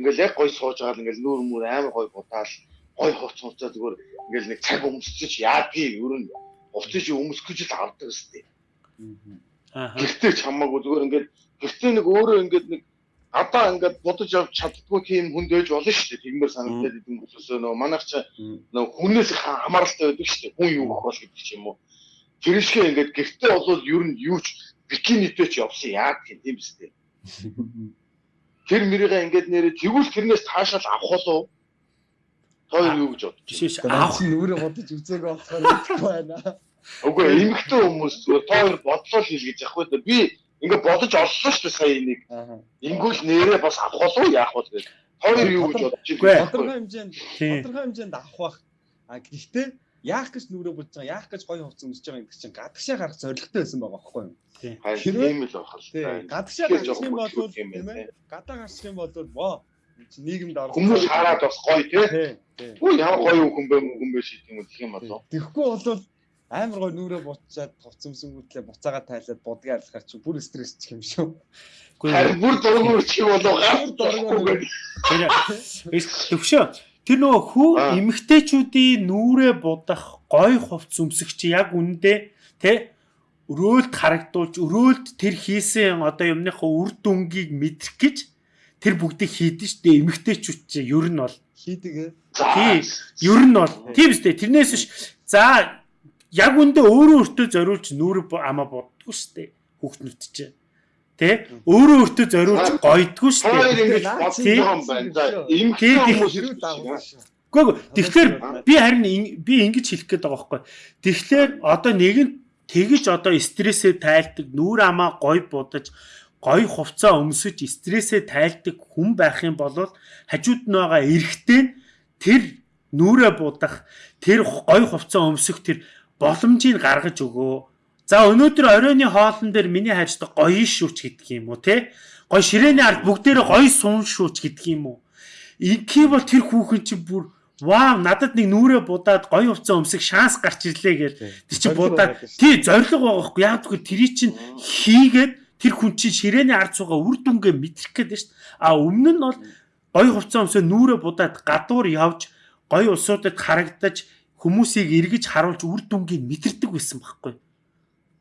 Ингээл яг гоё сууж байгаа л ингээл нүүр мүр амар гоё будаал гоё хувц хувцаа зүгээр ингээл нэг цаг өмсчих яадгийг ер нь хувцыг өмсөх гэж л авдаг өстэй. Аха. Гэртээ ч хамаагүй зүгээр ингээд гэртээ нэг өөрөө ингээд нэг гадаа ингээд бодож авч чаддгүй тийм хүнд байж болно шүү дээ. Тиймэр санагдаад идэв хүмүүсөө нөө манайх ч нөө хүнээс хамааралтай байдаг шүү дээ. Хүн юу гэх бол гэдэг ч юм уу. Тэр шиг ингээд гэртээ болвол ер нь юу ч бикинитэй ч явсан яа гэх юм биз дээ. Тэр мөрийгээ ингээд нэрээ тэгвэл тэрнээс таашаал авах болов. Хоёр юу гэж бодож байна? Авах нүрээ бодож үзээгүй болохоор итгэхгүй байна. Үгүй эмэгтэй хүмүүс зүгээр та хоёр бодлоо л хэлгэж явах үү. Би ингээд бодож олсон шүү дээ сая энийг. Ингүүл нэрээ бас авах болов яах вэ гэдэг. Хоёр юу гэж бодож ээ. Тодорхой хэмжээнд тодорхой хэмжээнд авах бах. А гэхдээ яах гэж нүрээ бодож байгаа, яах гэж гоё хувц өмсөж байгаа гэдэг чинь гадагшаа гарах зорилготой байсан байгаа байхгүй юу? Тийм л байх л. Гадагшаа гарах юм бол тийм ээ. Гадаа гарах юм бол боо нийгэмд орох. Хүмүүс хараад бас гоё тий. Үгүй ямар гоё хүн бэ хүн бэ шиг юм гэх юм болов. Тэгэхгүй бол амар гой нүрээ буцаад хувцсамсэнгүүтлээ буцаага тайлаад будгийг алхаар чи бүр стрессчих юм шүү. Үгүй Харин бүр дургуй чи болов гар дургуй дургуй. Тэр төвшөө. Тэр нөгөө хүү эмгтээчүүдийн нүрээ будах гой хувц өмсөх чи яг үндэ тэ өрөөлт харагдуулж өрөөлт тэр хийсэн одоо юмныхаа үр дүнгийг мэдрэх гэж тэр бүгдийг хийдэж штэ эмгтээчүүд чи. Ер нь бол. Хийдэг. Тий. ер нь бол. Тийм үстэй тэрнээс биш. За яг үндэ өөрөө өөртөө зориулж нүрэ бу- амаа боддгоо штэ хүүхнүүд чи тэ өөрөө өөртөө зориулж гойдгоо штэ Хоёр ингэж бодсон юм байна. Тий. хүмүүс байна. шүү. Гэхдээ тэгэхээр би харин ин- би ингэж хэлэх гээд байгаа байхгүй. Тэгэхээр одоо нэг нь тэгэж одоо стрессээ тайлдаг, нүүр амаа гой будаж, гой хувцаа өмсөж стрессээ тайлдаг хүн байх юм бол хажууд нь байгаа эрэгтэй тэр нүрээ будах, тэр гой хувцаа өмсөх тэр боломжийг гаргаж өгөө. За өнөөдөр оройны хоолн дээр миний хайрцаг гоё шүүч гэдэг юм уу те? Гоё ширээний ард бүгдээрээ гоё сун шүүч гэдэг юм уу? Инхий бол тэр хүүхэн чинь бүр вау надад нэг нүрээ будаад гоё хувцас өмсөх шанс гарч ирлээ гэл. Тэр чинь будаад тий зориг байгаа хгүй яг тэгэхээр тэрий чинь хийгээд тэр хүн чинь ширээний ард суугаа үр дүнгээ мэдрэх гээд шүү дээ. А өмнө нь бол гоё хувцас өмсөө нүрээ будаад гадуур явж гоё улсуудад харагдаж хүмүүсийг эргэж харуулж үр дүнгийг мэдэрдэг байсан байхгүй.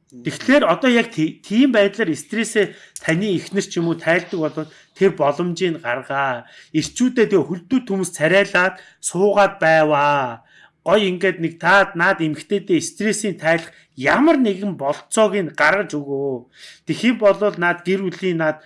Тэгэхээр одоо яг ти- тийм байдлаар стрессээ таны ихнэр ч юм уу тайлдаг бол тэр боломжийг гаргаа. Ирчүүдээ тэгээ хөлдөө төмс царайлаад суугаад байваа. Гой ингээд нэг таад наад эмгтээдээ стрессийн тайлах ямар нэгэн болцоог нь гаргаж өгөө. Тэхийн болвол наад гэр бүлийн наад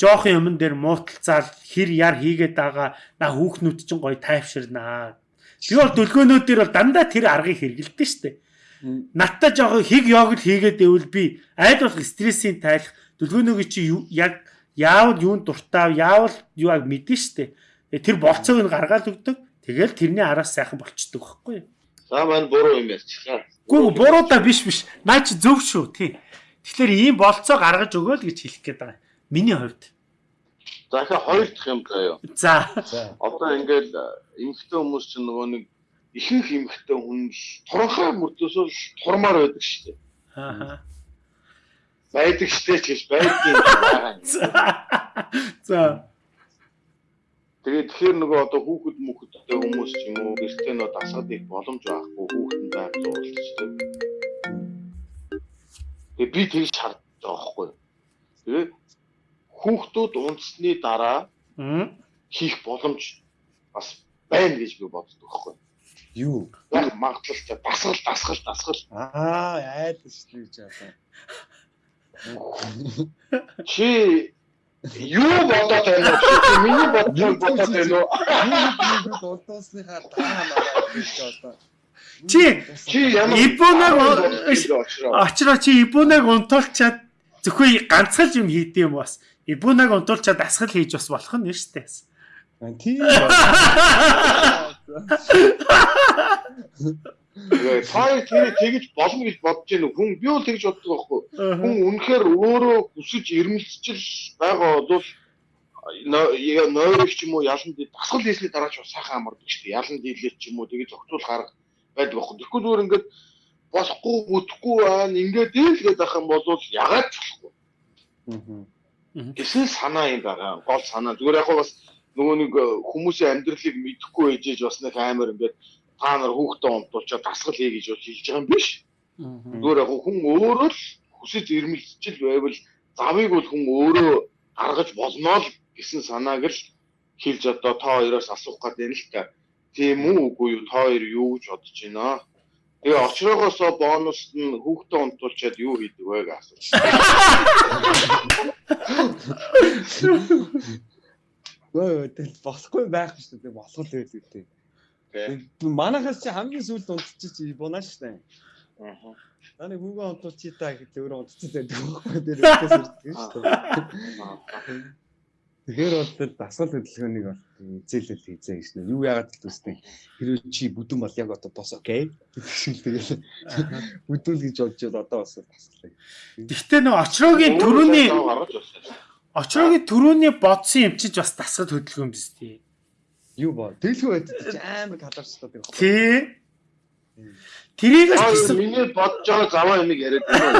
жоохон юмн дээр мууталцаал хэр яр хийгээд байгаа на хүүхнүүд чинь гой тайвширнаа. Би бол дөлгөөнүүд дээр бол дандаа тэр аргыг хэрэгэлдэг штеп надтай жоохон хиг йогурт хийгээд байвал би аль болох стрессийн тайлах дүлгөөнөөг чи яг яавал юунд дуртай яавал юу аг мэдэн штэ. Тэгээ тэр болцоог нь гаргаад өгдөг. Тэгэл тэрний араас сайхан болчдөг байхгүй. Юу За маань буруу юм ярьчихлаа. Гүү буруудаа биш биш. Наа чи зөв шүү тий. Тэгэхээр ийм болцоо гаргаж өгөөл гэж хэлэх гээд байгаа. Миний хувьд. За ихэ хоёр дахь юм заяа. за. За. Одоо ингээл эмхтэй хүмүүс чинь нөгөө нэг ихэнх эмхтэй хүн л туранхай мөрдөөсөө турмаар байдаг шүү дээ. Аа. Байдаг штэ ч гэж байдаг. за за Тэгээд тэгэхээр нөгөө одоо хүүхэд мөхөдтэй хүмүүс ч юм уу гэртээ нөө дасаад их боломж байхгүй хүүхэд нь байх зурлалчдаг. Тэгээд би тэгж хардж байгаа байхгүй. Тэгээд хүүхдүүд унтсны дараа хийх боломж бас байна гэж би боддог байхгүй. Юу? Яг магадлалтай дасгал дасгал дасгал Аа, айд шүү гэж одоо. чи Юу бодоод байна уу? Миний бодож бодоод байна уу? Юу дулдуусныхаа даа мараа гэж одоо. Чи- Чи ямар Ибунаг- очроо. Чи ибунаг унтуулчаад зөвхөн ганцхан юм хийдэм юм бас. Ибунаг унтуулчаад асгал хийж бас болох нь шүү дээ. Тийм. Та тэр тэгж болно гэж бодож уу? Хүн би бол тэгж боддог байхгүй. Хүн үнэхээр өөрөө хүсэж ирмэлцэл байгаа бол нойрч юм уу ялан дий дасгал хийсний дараа ч сайхан амардаг шүү дээ. Ялан дийлээ ч юм уу тэгээ зохицуул гарга байдаг байхгүй. Тэгэхгүй зүгээр ингээд болохгүй бүтэхгүй байна. Ингээд дийлгээд байх юм бол ягаад ч болохгүй. Эсвэл санаа юм байгаа. Гол санаа. Зүгээр яг бас нөгөө нэг хүмүүсийн амьдралыг мэдэхгүй ээжээж бас нэг амар ингээд та нар хүүхдээ унтуулчаад дасгал хий гэж болж хэлж байгаа юм биш. Зүгээр яг хүн өөрөө л хүсэж ирмэлцэл байвал завыг бол хүн өөрөө гаргаж болно л гэсэн санааг л хэлж одоо та хоёроос асуух гээд байна л та. Тийм үү үгүй юу та хоёр юу гэж бодож байна? Тэгээ очроогоосоо бонуст нь хүүхдээ унтуулчаад юу хийдэг вэ гэж асууж. Өө тэгэл болохгүй байх шүү дээ. Болох л байл үү. Манайхаас чи хамгийн сүүлд унтчих бунаа шүү дээ. Аа. Таны хүүгээ унтуулчих та гэж өөрөө унтчих байдаг байхгүй дээр өдөөс ирдэг шүү дээ. Тэгэхээр бол тэр дасгал хөдөлгөөнийг бол эзэлэл хийзээ гэж нэ. Юу яагаад л үстэй. Хэрвээ чи бүдүүн бол яг одоо бос окей. гэдэг тэгэл бүдүүл гэж бодож бол одоо бас дасгал. Гэхдээ нөө очроогийн төрөний очроогийн төрөний бодсон юм чиж бас дасгал хөдөлгөөн юм биз дээ. Юу боо. Дэлгүү чи амар каларч таад байгаа. Тий. Тэрийг л гэсэн миний бодож байгаа заваа юмыг яриад байна.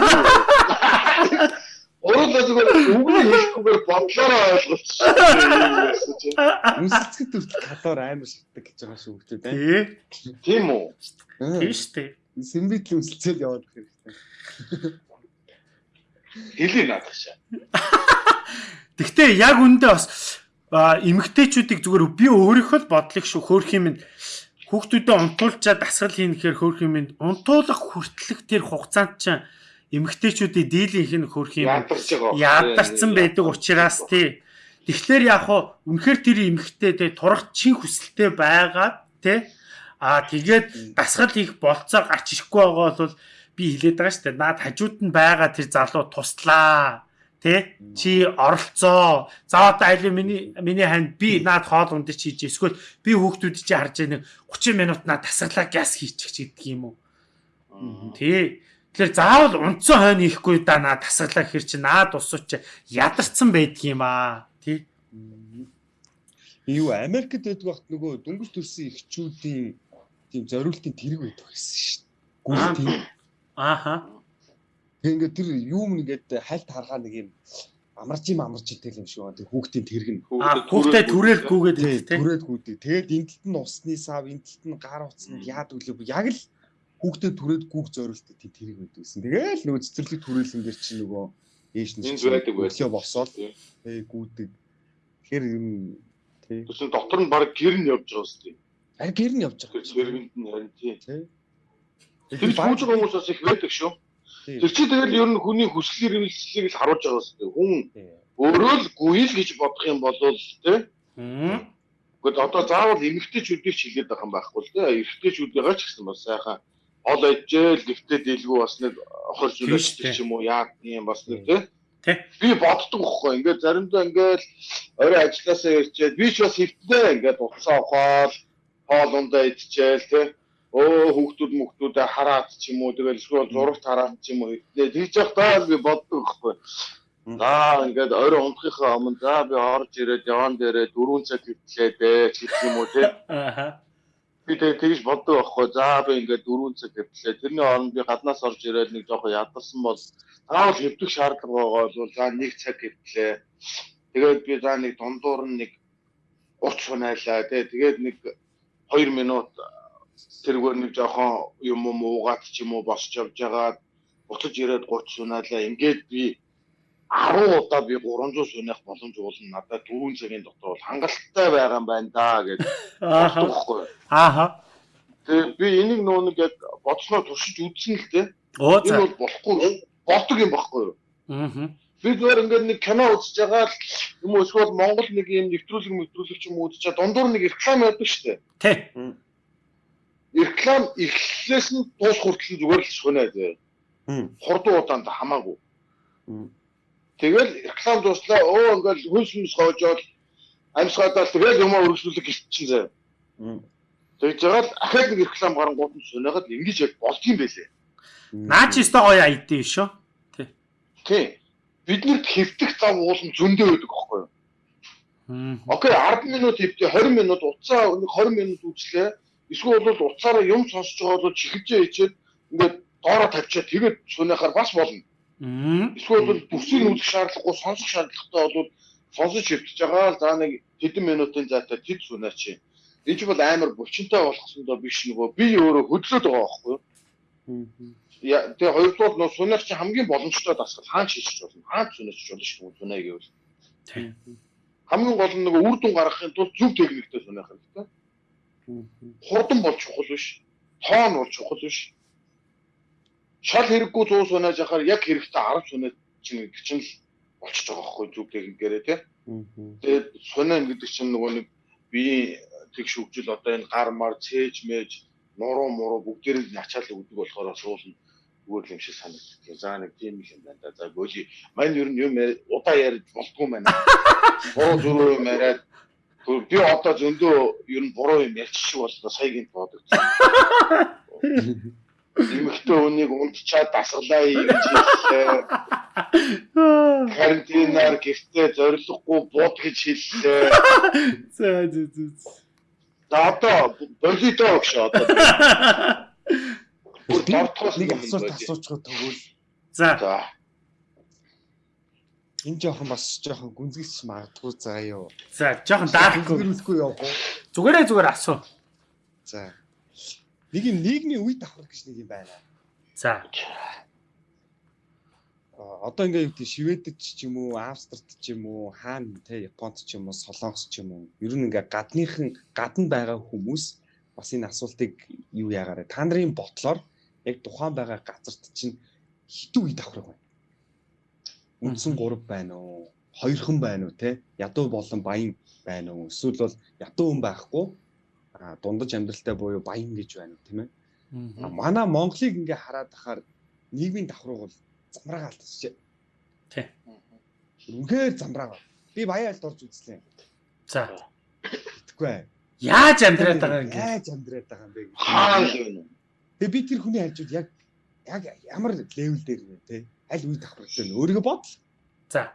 Өөрөө зүгээр үгүй хэлэхгүйгээр бодлороо ойлголцсон. Үнсэлцгэд хүртэл калор амар шатдаг гэж байгаа шүү хөлтөө бай. тий. Тийм үү? Тийм шүү дээ. Сэмбитл үнсэлцэл яваад хэрэгтэй. Хэлий наадах шаа. Гэхдээ яг үндэ бас а, эмэгтэйчүүдийг зүгээр би өөрийнхөө бодлыг шүү хөөх юм хүүхдүүдэд унтуулчаад дасгал хийнэхээр хөөх юм унтуулах хүртэлх тэр хугацаанд чинь эмэгтэйчүүдийн дийлийнх нь хөөх юм яадарсан байдаг учраас тий. Тэгэхээр яг хуу үнэхээр тэр эмэгтэй тий турах чин хүсэлтэй байгаа тий. Аа тэгээд дасгал хийх болцоо гарч ирэхгүй байгаа бол би хэлээд байгаа шүү дээ. Наад хажууд нь байгаа тэр залуу туслаа. Тэ чи оролцоо. За одоо айл миний миний ханд би наад хоол ундаж хийж эсвэл би хүүхдүүд чи харж байгаа нэг 30 минут наад тасглаа газ хийчих гэдэг юм уу. Тий. Тэгэхээр заавал унтсан хойно ихгүй да наа тасглаа хэр чи наад усууч ядарсан байдаг юм аа. Тий. Юу Америкт байдаг багт нөгөө дөнгөж төрсэн эхчүүдийн тийм зориултын тэрэг байдаг гэсэн шүү дээ. Гүртийн. Ааха. Тэг ингээд тэр юм нэгэд хальт харгаа нэг юм амарч юм амарч идэл юм шиг байна. Тэг хүүхдийн тэрэг нь. Аа хүүхдээ түрээлгүйгээд Тэг тий. түрээд гүдэг. Тэгээд энтэлт нь усны сав, энтэлт нь гар утсанд яад өглөө яг л хүүхдээ түрээд гүүх зориултыг тийм тэрэг байдаг гэсэн. Тэгээл нөгөө цэцэрлэг түрээлэн дээр чи нөгөө ээж нь Энд байдаг байсан. өглөө босоод тэг гүдэг. Тэгэхээр юм тий. Тэсэн дотор нь баг гэр нь явж байгаа үстэй. Ари гэр нь явж Тэр байгаа. цэргэнд нь харин тий. Тий. Тэр бууж байгаа хүмүүс бас их байдаг шүү. Тэр чи тэгэл ер нь хүний хүсэл эрмэлзлийг л харуулж байгаа үстэй. Хүн өөрөө л гуйл гэж бодох юм бол. Мм. Гэхдээ одоо заавал эмэгтэйчүүдийг ч хэлээд байгаа юм байхгүй л тий. Эрэгтэйчүүдээ ч гэсэн бас сайхан ол ээжэл нэгтээ дэлгүү бас нэг хор Тийм зүйлс шүү дээ. ч юм уу яа юм бас нэг. Тий. Би боддог байхгүй. Ингээд заримдаа ингээд орой ажилласаа ирчээд би ч бас хөвтнээ ингээд уцаа ухаал хоол ундаа идчихээл тий. Өө хүүхдүүд мөхтүүдээ хараад ч юм уу тэгэл эсвэл зурагт хараад ч юм уу хөвтнээ. Тэгж явахдаа би боддог байхгүй. За ингээд орой унтахынхаа өмнө за би орж ирээд яван дээрээ 4 цаг хөвтлээ дээ гэх юм уу тий. Ааха. Би тэгээ тэгж боддог байхгүй. За би ингээд 4 цаг хөвтлээ. Тэрний оронд би гаднаас орж ирээд нэг жоохон ядарсан бол заавал хөвдөх шаардлага байгаа бол за 1 цаг хөвтлээ. Тэгээд би за нэг дундуур нь нэг 30 хунаалаа тий. Тэгээд нэг 2 минут тэргээр нэг жоохон юм юм уугаад ч юм уу босч явж байгаа. Буцаж ирээд 30 сунаалаа. Ингээд би 10 удаа би 300 сунах боломж уулна надад 4 цагийн дотор бол хангалттай байгаа юм байна да гэж байхгүй. Ааха. Тэгээ би энийг нөө нэг яг бодсноо туршиж үзсэн л дээ. Энэ бол болохгүй болдог юм байхгүй юу? Мм. Би зүгээр ингээд нэг кино үзэж байгаа л юм уу эсвэл Монгол нэг юм нэвтрүүлэг мэтрүүлэг ч юм уу үзэж байгаа дундуур нэг реклам яадаг шүү дээ. Тэ. Реклам эхлээс нь дуус хүртэл зүгээр л шунаа зөө. Хурдан удаанд хамаагүй. Тэгэл реклам дууслаа өө ингээл хөлс мэс гоожоод амьсгаадаа тэгэл юмаа өргөжлүүлэх гэлтчин заа. Тэгж байгаа л ахад нэг реклам гарангууд нь сунаагаад ингэж яг болдгийм байлээ. Наа чи өстой гоё айдээ шүү. Тий. Биднэрт хэвтэх зам уулын зөндөө байдаг аахгүй юу? Окей 10 минут хэвтээ 20 минут уцаа нэг 20 минут үзлээ. Эсвэл бол уцаараа юм сонсож байгаа бол чихэлжээ хийчихэд ингээд доороо тавьчаа тэгээд сунахаар бас болно. Эсвэл бол бүсийг үзэх шаардлагагүй сонсох шаардлагатай бол сонсож хэвтэж байгаа л за нэг хэдэн минутын зайтай тэд сунаач. Энэ ч бол амар булчинтай болгосондоо биш нөгөө би өөрөө хөдлөөд байгаа байхгүй юу? Тэгээ хоёрдугаар нь сунах чинь хамгийн боломжтой дасгал хаан шийдэж болно. Хаан сунаач болно шүү дээ сунаа гэвэл. Хамгийн гол нь нөгөө үр дүн гаргахын тулд зөв техниктэй сунах хэрэгтэй. Хурдан бол чухал биш. Тоон бол чухал биш. Шал хэрэггүй 100 сунааж яхаар яг хэрэгтэй 10 сунаа чинь гэдэг чинь л болчихж байгаа байхгүй зөв техникээрээ тий. Тэгээд сунаа гэдэг чинь нөгөө нэг би тэгш хөгжил одоо энэ гар мар цээж мэж нуруу муруу бүгдээрээ начаал өгдөг болохоор суулна зүгээр юм шиг санагддаг. За нэг тийм юм байна да. За гөөли мань ер нь юм удаа ярьж болтгүй байна. Буруу зөрөө юм яриад би одоо зөндөө ер нь буруу юм ярьчих шиг боллоо саягийн бодогдсон. Имэгтэй үнийг унтчаад дасглаа юм хэллээ. Карантинаар гэртээ зориглохгүй бод гэж хэллээ. За за за. За одоо болидоо гэж одоо. Бүр дортгоос нэг асуулт асуучих тэгвэл. За. За. Энэ жоохон бас жоохон гүнзгийч магадгүй заа юу. За, жоохон даахгүй. Гүнзгийхгүй явах уу? Зүгээрээ зүгээр асуу. За. Нэг юм нийгмийн үе давхар гэж нэг юм байна. За. одоо ингээ юу гэдэг Шведэд ч юм уу, Австрид ч юм уу, Хаан те Японд ч юм уу, Солонгос ч юм уу. Ер нь ингээ гадныхан гадна байгаа хүмүүс бас энэ асуултыг юу яагаад та нарын бодлоор яг тухайн байгаа газарт чинь хитүү үе давхраг байна. Үндсэн 3 байна уу? Хоёрхан байна уу те? Ядуу болон баян байна уу? Эсвэл бол ядуу хүн байхгүй а дундаж амьдралтай буюу баян гэж байна тийм ээ. Манай Монголыг ингээ хараад ахаар нийгмийн давхраг бол замраа алдчихжээ. Тий. Үнэхээр замраа. Би баян алд орж үзлээ. За. Итгэхгүй. Яаж амьдраад байгаа юм бэ? Яаж амьдраад байгаа юм бэ? Хаан юм. Тэгээ би тэр хүний хажууд яг яг ямар левел дээр вэ те? Аль үе давхрагтай нь өөрийгөө бодол. За.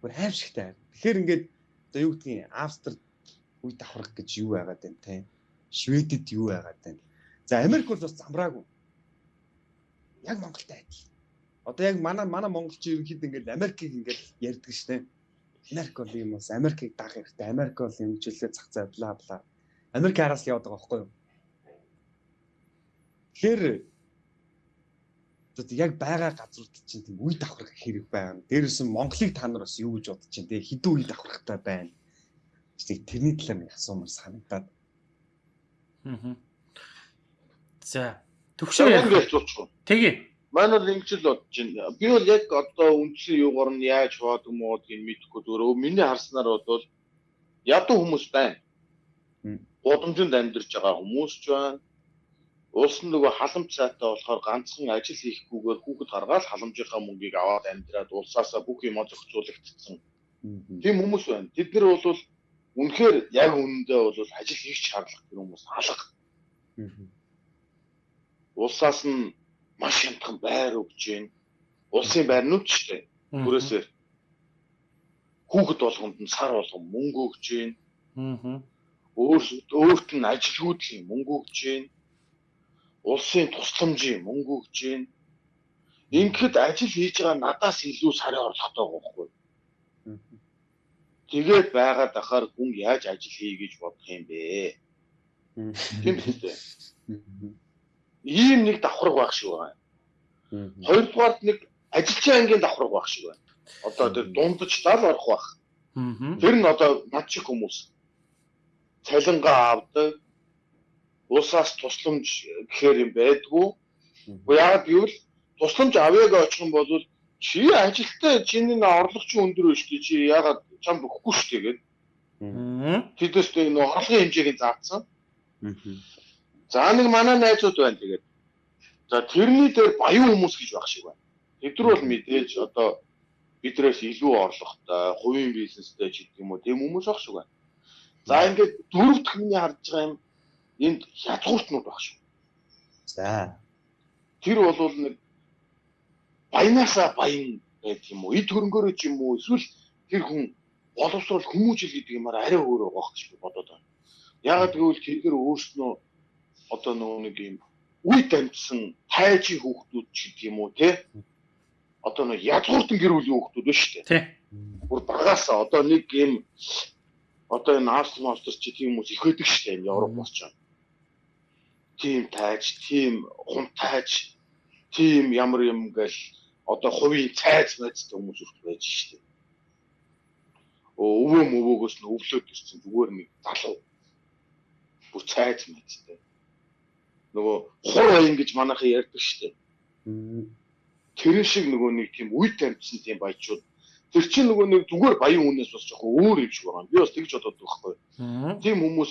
Гүр аимшигтай. Тэгэхээр ингээд одоо юу гэдгийг Австрид үе давхраг гэж юу байгаад байна те? Шведэд юу байгаад байна? За Америк бол бас замраагүй. Яг Монголтай адил. Одоо яг манай манай монголчин ерөнхийдөө ингээд Америкийг ингээд ярьдаг шнэ. Америк бол юм уус Америкийг даах хэрэгтэй. Америк бол юм жилээ зах зай бла бла. Америк араас л яваад байгаа байхгүй юу? Тэгэхээр одоо яг байгаа газрууд чинь тийм үе давхрах хэрэг байна. Дээрээс нь Монголыг та нар бас юу гэж бодож чинь те хэдэн үе давхрахтай байна. Тэг тэрний талаар нэг асуумар санагдаад. Аа. За. Төвшөө Яг ингэж зурчих. Тэгээ. Маань бол ингэж л бодож байна. Би бол яг одоо үндсэн юугаар нь яаж хаадаг муудгийг мэдэхгүй зүгээр. Миний харснаар бол ядуу хүмүүс байна. Гудамжинд амьдарч байгаа хүмүүс ч байна. Улс нь нөгөө халамж цаатай болохоор ганцхан ажил хийхгүйгээр хүүхэд гаргаад халамжийнхаа мөнгийг аваад амьдраад улсаасаа бүх юм зохицуулагдсан. Тийм хүмүүс байна. Тэд нар бол үнэхээр яг үнэндээ бол ажил хийх шаардлага тэр хүмүүс алга. Улсаас нь маш хямдхан байр өгж гээ. Улсын байрнууд ч тийм бүрээсээр хүүхэд болгонд нь сар болгон мөнгө өгж гээ. Аа өөрт өөрт нь ажилгүйд л мөнгө өгч гээ. Улсын тусламжийн мөнгө өгч जैन. Ингээд ажил хийж байгаа надаас илүү сарын орлоготой байхгүй. Тэгээд байгаад ахаар хүн яаж ажил хий гэж бодох юм бэ? Тийм үстэй. Ийм нэг давхарга байх шиг байна. Хоёрдугаар нэг ажилчин ангийн давхарга байх шиг байна. Одоо тэр дундаж тал орох байх. Тэр нь одоо над шиг хүмүүс цалингаа авдаг. Улсаас тусламж гэхээр юм байдгүй. Яагаад гэвэл тусламж авъяг очих юм бол чи ажилтаа чиний нэ орлогч өндөр биш тий чи ягаад чамд өгөхгүй шүү дээ гээд тэдэстэй нөө орлогын хэмжээг заасан. За нэг манай найзууд байна тэгээд. За тэрний дээр баян хүмүүс гэж байх шиг байна. Тэд нар бол мэдээж одоо бидрээс илүү орлоготой, хувийн бизнестэй ч гэдэг юм уу тийм хүмүүс байх шиг байна. За ингээд дөрөв дэх миний харж байгаа юм энд язгууртнууд баг шүү. За. Тэр бол нэг баянасаа баян байдаг юм уу? Эд хөрөнгөөрөө ч юм уу? Эсвэл тэр хүн боловсрол хүмүүжил гэдэг юмар арай өөр байгаа гэж би бодоод байна. Ягаад гэвэл тэр өөрснөө одоо нөгөө нэг юм үе дамжсан тайжийн хүүхдүүд ч гэдэг юм уу те одоо нэг язгууртан гэр бүлийн хүүхдүүд байна шүү дээ. Тий. Бүр багасаа одоо нэг юм одоо энэ Австри Австри ч тийм хүмүүс их байдаг шүү дээ Европ байна. Тийм тайж, тийм хун тайж, тийм ямар юм гээл одоо хувийн цайз мэддэг хүмүүс үрт байж дээ. Өвөө мөвөөгөөс нь өвлөөд ирсэн зүгээр нэг залуу. Бүр цайз мэддэг. Нөгөө хур баян гэж манайхан ярьдаг дээ. Тэр шиг нөгөө нэг тийм үе тамьсан тийм баячууд тэр чинь нөгөө нэг зүгээр баян хүнээс бас жоохон өөр юм шиг байгаа. Би бас тэгж бодоод байхгүй. Тийм хүмүүс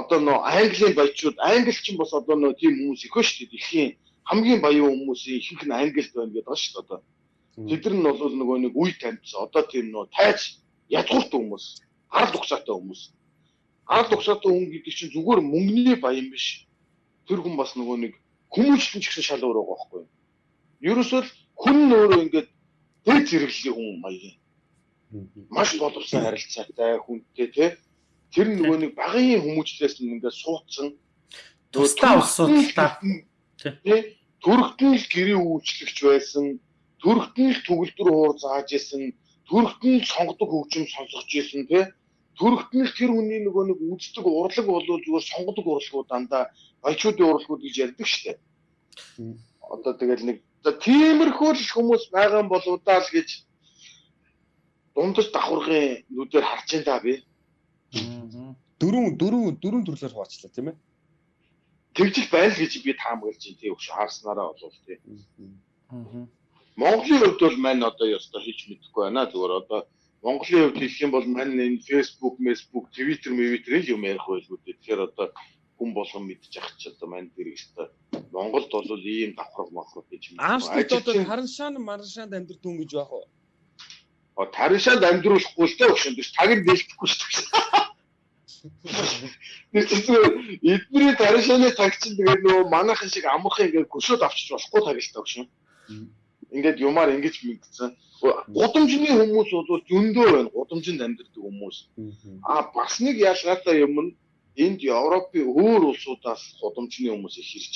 одоо нөө английн баячууд англи ч бас одоо нөө тийм хүмүүс их шүү дээ. Дэлхийн хамгийн баян хүмүүсийн ихэнх нь англид байна гэдэг ба шүү дээ одоо. Тэд нар нь бол нөгөө нэг үе тамьсан одоо тийм нөө тайж язгуурт хүмүүс, ард угсаатай хүмүүс. Ард угсаатай хүн гэдэг чинь зүгээр мөнгөний баян биш. Тэр хүн бас нөгөө нэг хүмүүжлэн ч гэсэн шал өөр байгаа байхгүй юу? Ерөөсөө хүн өөрөө ингээд дэд зэрэглэлийн хүн маягийн. Маш боловсон харилцаатай хүнтэй тий. Тэр нөгөө нэг багын хүмүүжлээс нь ингээд суудсан тусдаа усуудаа тий. Төрөлтөн л гэрээ үйлчлэгч байсан. Төрөлтөн л төгөлдөр хуур зааж исэн. Төрөлтөн л сонгодог хөгжим сонсгож исэн тий. Төрөлтөн л тэр хүний нөгөө нэг үздэг урлаг болоо зүгээр сонгодог урлагууд дандаа баячуудын урлагууд гэж ярьдаг штеп. Одоо тэгэл нэг тиймэрхүү л хүмүүс байгаа юм болоо даа л гэж дундаж давхаргын нүдээр харж ин та би. Дөрөв дөрөв дөрөв төрлөөр хуваацлаа тийм ээ. Тэгжил байна л гэж би таамаглаж байна тий өгш харснараа болов тий. Монголын хувьд бол мань одоо ёстой хийж мэдэхгүй байна. Зүгээр одоо Монголын хувьд хэлэх юм бол мань энэ Facebook, Facebook, Twitter, Twitter юм ярих байлгүй. Тэгэхээр одоо хүн болгон мэдчих ч одоо мань тэр өстой Монголд бол ийм давхар мохрог гэж юм. Аавчдад одоо хараншаан мараншаанд амьдрэх хүн гэж байх уу? А тараншаанд амьдруулахгүй л дээ өгшөнд биш таг нь дэлгэхгүй шүү дээ. Тэр чинь эдний тараншааны таг чинь тэгээд нөгөө манайхан шиг амархан ингээд гүшөөд авчиж болохгүй таг л тагшин. Ингээд юмар ингэж мэдсэн. Гудамжны хүмүүс бол зөндөө байна. Гудамжинд амьдардаг хүмүүс. А бас нэг ялгаатай юм нь энд Европын өөр улсуудаас худамжны хүмүүс их ирж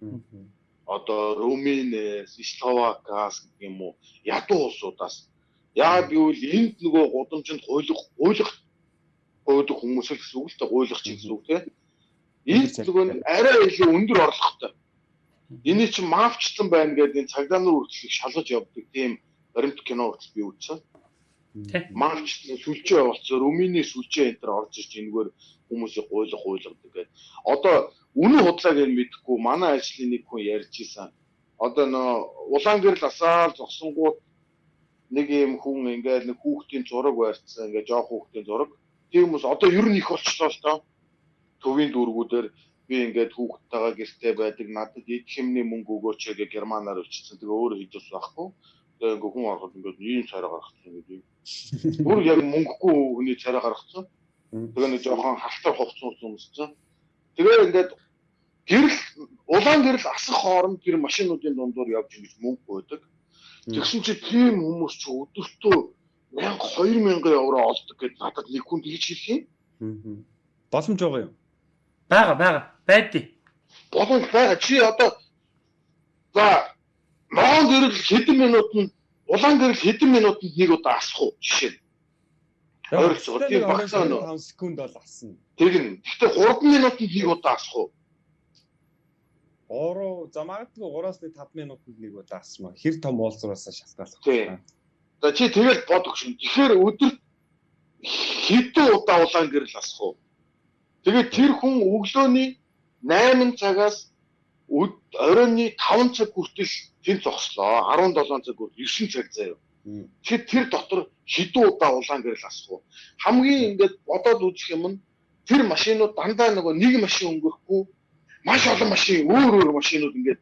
байна. Одоо Румынээс, Словакаас гэх юм уу ядуу улсуудаас яа гэвэл энд нөгөө гудамжинд хуйлах хуйлах гойдог хүмүүс л гэсэн үг л та гуйлах чинь гэсэн үг тийм. Энд нөгөө арай илүү өндөр орлоготой. Эний чинь мафчлан байна гэдэг энэ цагдаа нар үргэлжлэх шалгаж явдаг тийм баримт кино хүртэл би үзсэн. Марч сүлжээ болцоор Румыны сүлжээ энэ төр орж ирж энэгээр хүмүүсийг гуйлах гуйлгадаг гэдэг. Одоо үнэн худлааг нь мэдэхгүй манай ажлын нэг хүн ярьж исэн. Одоо нөө улаан гэрэл асаал зогсонгууд нэг юм хүн ингээд нэг хүүхдийн зураг барьцсан ингээд жоох хүүхдийн зураг. Тийм хүмүүс одоо ер нь их болчихлоо л доо. Төвийн дүүргүүдээр би ингээд хүүхдтэйгээ гэртээ байдаг надад эд хэмний мөнгө өгөөч гэж германаар өчсөн. Тэгээ өөрөө хийдэж байхгүй. Тэгээ ингээд хүн ороход ингээд ийм царай гаргацсан гэдэг Бүр яг мөнгөгүй хүний царай гаргацсан. Тэгээ нэг жоохон халтар хувцсан хүмүүссэн. Тэгээ ингээд гэрэл улаан гэрэл асах хооронд тэр машинуудын дундуур явж ингэж мөнгө өгдөг. Тэгсэн чи тийм хүмүүс ч өдөртөө 1000 2000 евро олдог гэдээ надад нэг хүн тэгж хэлэх юм. Боломж байгаа юу? Бага бага байдیں۔ Боломж байгаа. Чи одоо за Монгол гэрэл хэдэн минутанд улаан гэрэл хэдэн минутанд нэг удаа асах уу жишээ нь. Ойролцоогоор тийм багсаа нөө 5 секунд бол асна. Тэгнь. Гэхдээ 3 минутанд нэг удаа асах уу? 3 за магадгүй 3-аас 5 минутанд нэг удаа асмаа. Хэр том уулзруулсаа шалтгаалах. Тийм. За чи тэгэл бодох шин. Тэгэхээр өдөрт хэдэн удаа улаан гэрэл асах уу? Тэгээд тэр хүн өглөөний 8 цагаас оройны 5 цаг хүртэл тэнд зогслоо 17 цаг бүр 9 цаг заяа. Тэгэхээр тэр дотор хэдэн удаа улаан гэрэл асах уу? Хамгийн ингээд бодоод үзэх юм нь тэр машинууд дандаа нөгөө нэг машин өнгөрөхгүй маш олон машин өөр өөр машинууд ингээд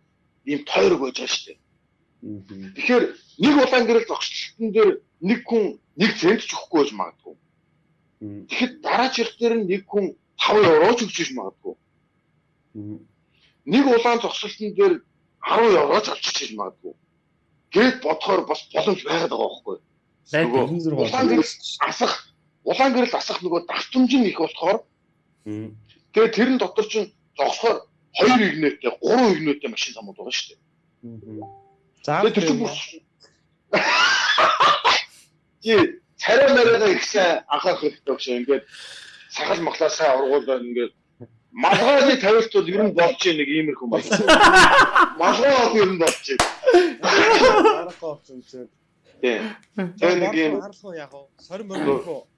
ийм тойрог байж байгаа шүү дээ. Тэгэхээр нэг улаан гэрэл зогсолтын дээр нэг хүн нэг цент ч өгөхгүй байж магадгүй. Тэгэхэд дараа жилх дээр нэг хүн 5 евро ч өгч иж магадгүй. Нэг улаан зогсолтын дээр 10 евро ч авчиж иж магадгүй. Гэт бодохоор бас боломж байгаад байгаа байхгүй. Улаан гэрэл асах улаан гэрэл асах нөгөө давтамж нь их болохоор тэгээ тэрэн дотор чинь зогсохоор 2 игнэтэй 3 игнэтэй машин замууд байгаа шүү дээ. За тэр чинь бүр Тий царай мариага их сайн анхаарах хэрэгтэй багш ингээд сахал махлаасаа ургуулад ингээд малгайны тавилт бол ер нь болж нэг иймэрхүү маш. Малгай бол ер нь болж байна. Арахгүй болсон чинь. Тий. Тэгээ нэг юм Арахгүй яг уу. Сорин мөрөх үү?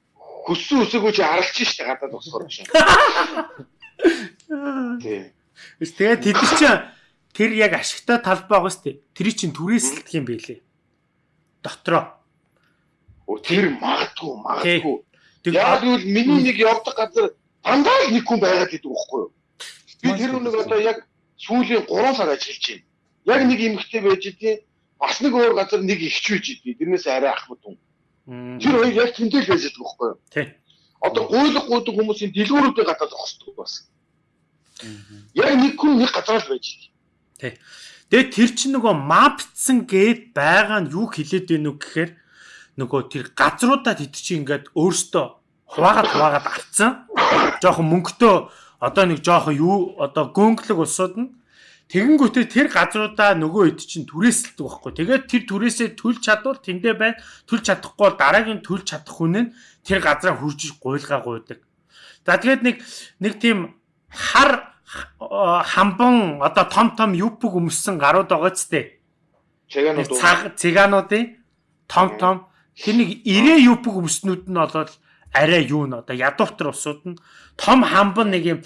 хүссэн үсээгөө чи аралж штэ гадаад босхоор чинь. Тий. Тэгээд тэд чинь тэр яг ашигтай талбай байгаа сте. Тэр чинь түрээсэлдэх юм байлээ. Дотроо. Оо тэр магадгүй магадгүй. Яг л миний нэг явдаг газар дандаа нэг хүн байгаад идэг байхгүй юу? Би тэр үнэг одоо яг сүүлийн 3 сар ажиллаж байна. Яг нэг эмэгтэй байж идэв. Бас нэг өөр газар нэг ихч байж идэв. Тэрнээс арай ахмад хүн. Тэр хоёр яг тэмдэглэж байж идэг байхгүй юу? Тий. Одоо гуйлах гуйдаг хүмүүсийн дэлгүүрүүдээ гадаад зогсдог бас. Яг нэг хүн нэг газар л байж идэв. Тэгээд тэр чинь нөгөө мапцсан гээд байгаа нь юу хэлээд байна уу гэхээр нөгөө тэр газруудаа тэд чинь ингээд өөртөө хуваагаад хуваагаад авцсан. Жохон мөнгөтэй одоо нэг жохон юу одоо гөнгөлөг улсууд нь тэгэнгүүтээ тэр газруудаа нөгөө хэд чинь түрээсэлдэг байхгүй. Тэгээд тэр түрээсээ төлж чадвал тэндээ байна. Төлж чадахгүй бол дараагийн төлж чадах хүн нь тэр газараа хурж гуйлгаа гуйдаг. За тэгээд нэг нэг тийм хар хамбан одоо том том юпг өмссөн гарууд байгаа ч тээ. Чаганууд уу? Цаг цэгануудын том том нэг ирээ юпг өмснүүд нь болоод арай юу н одоо ядууптар усууд нь том хамбан нэг юм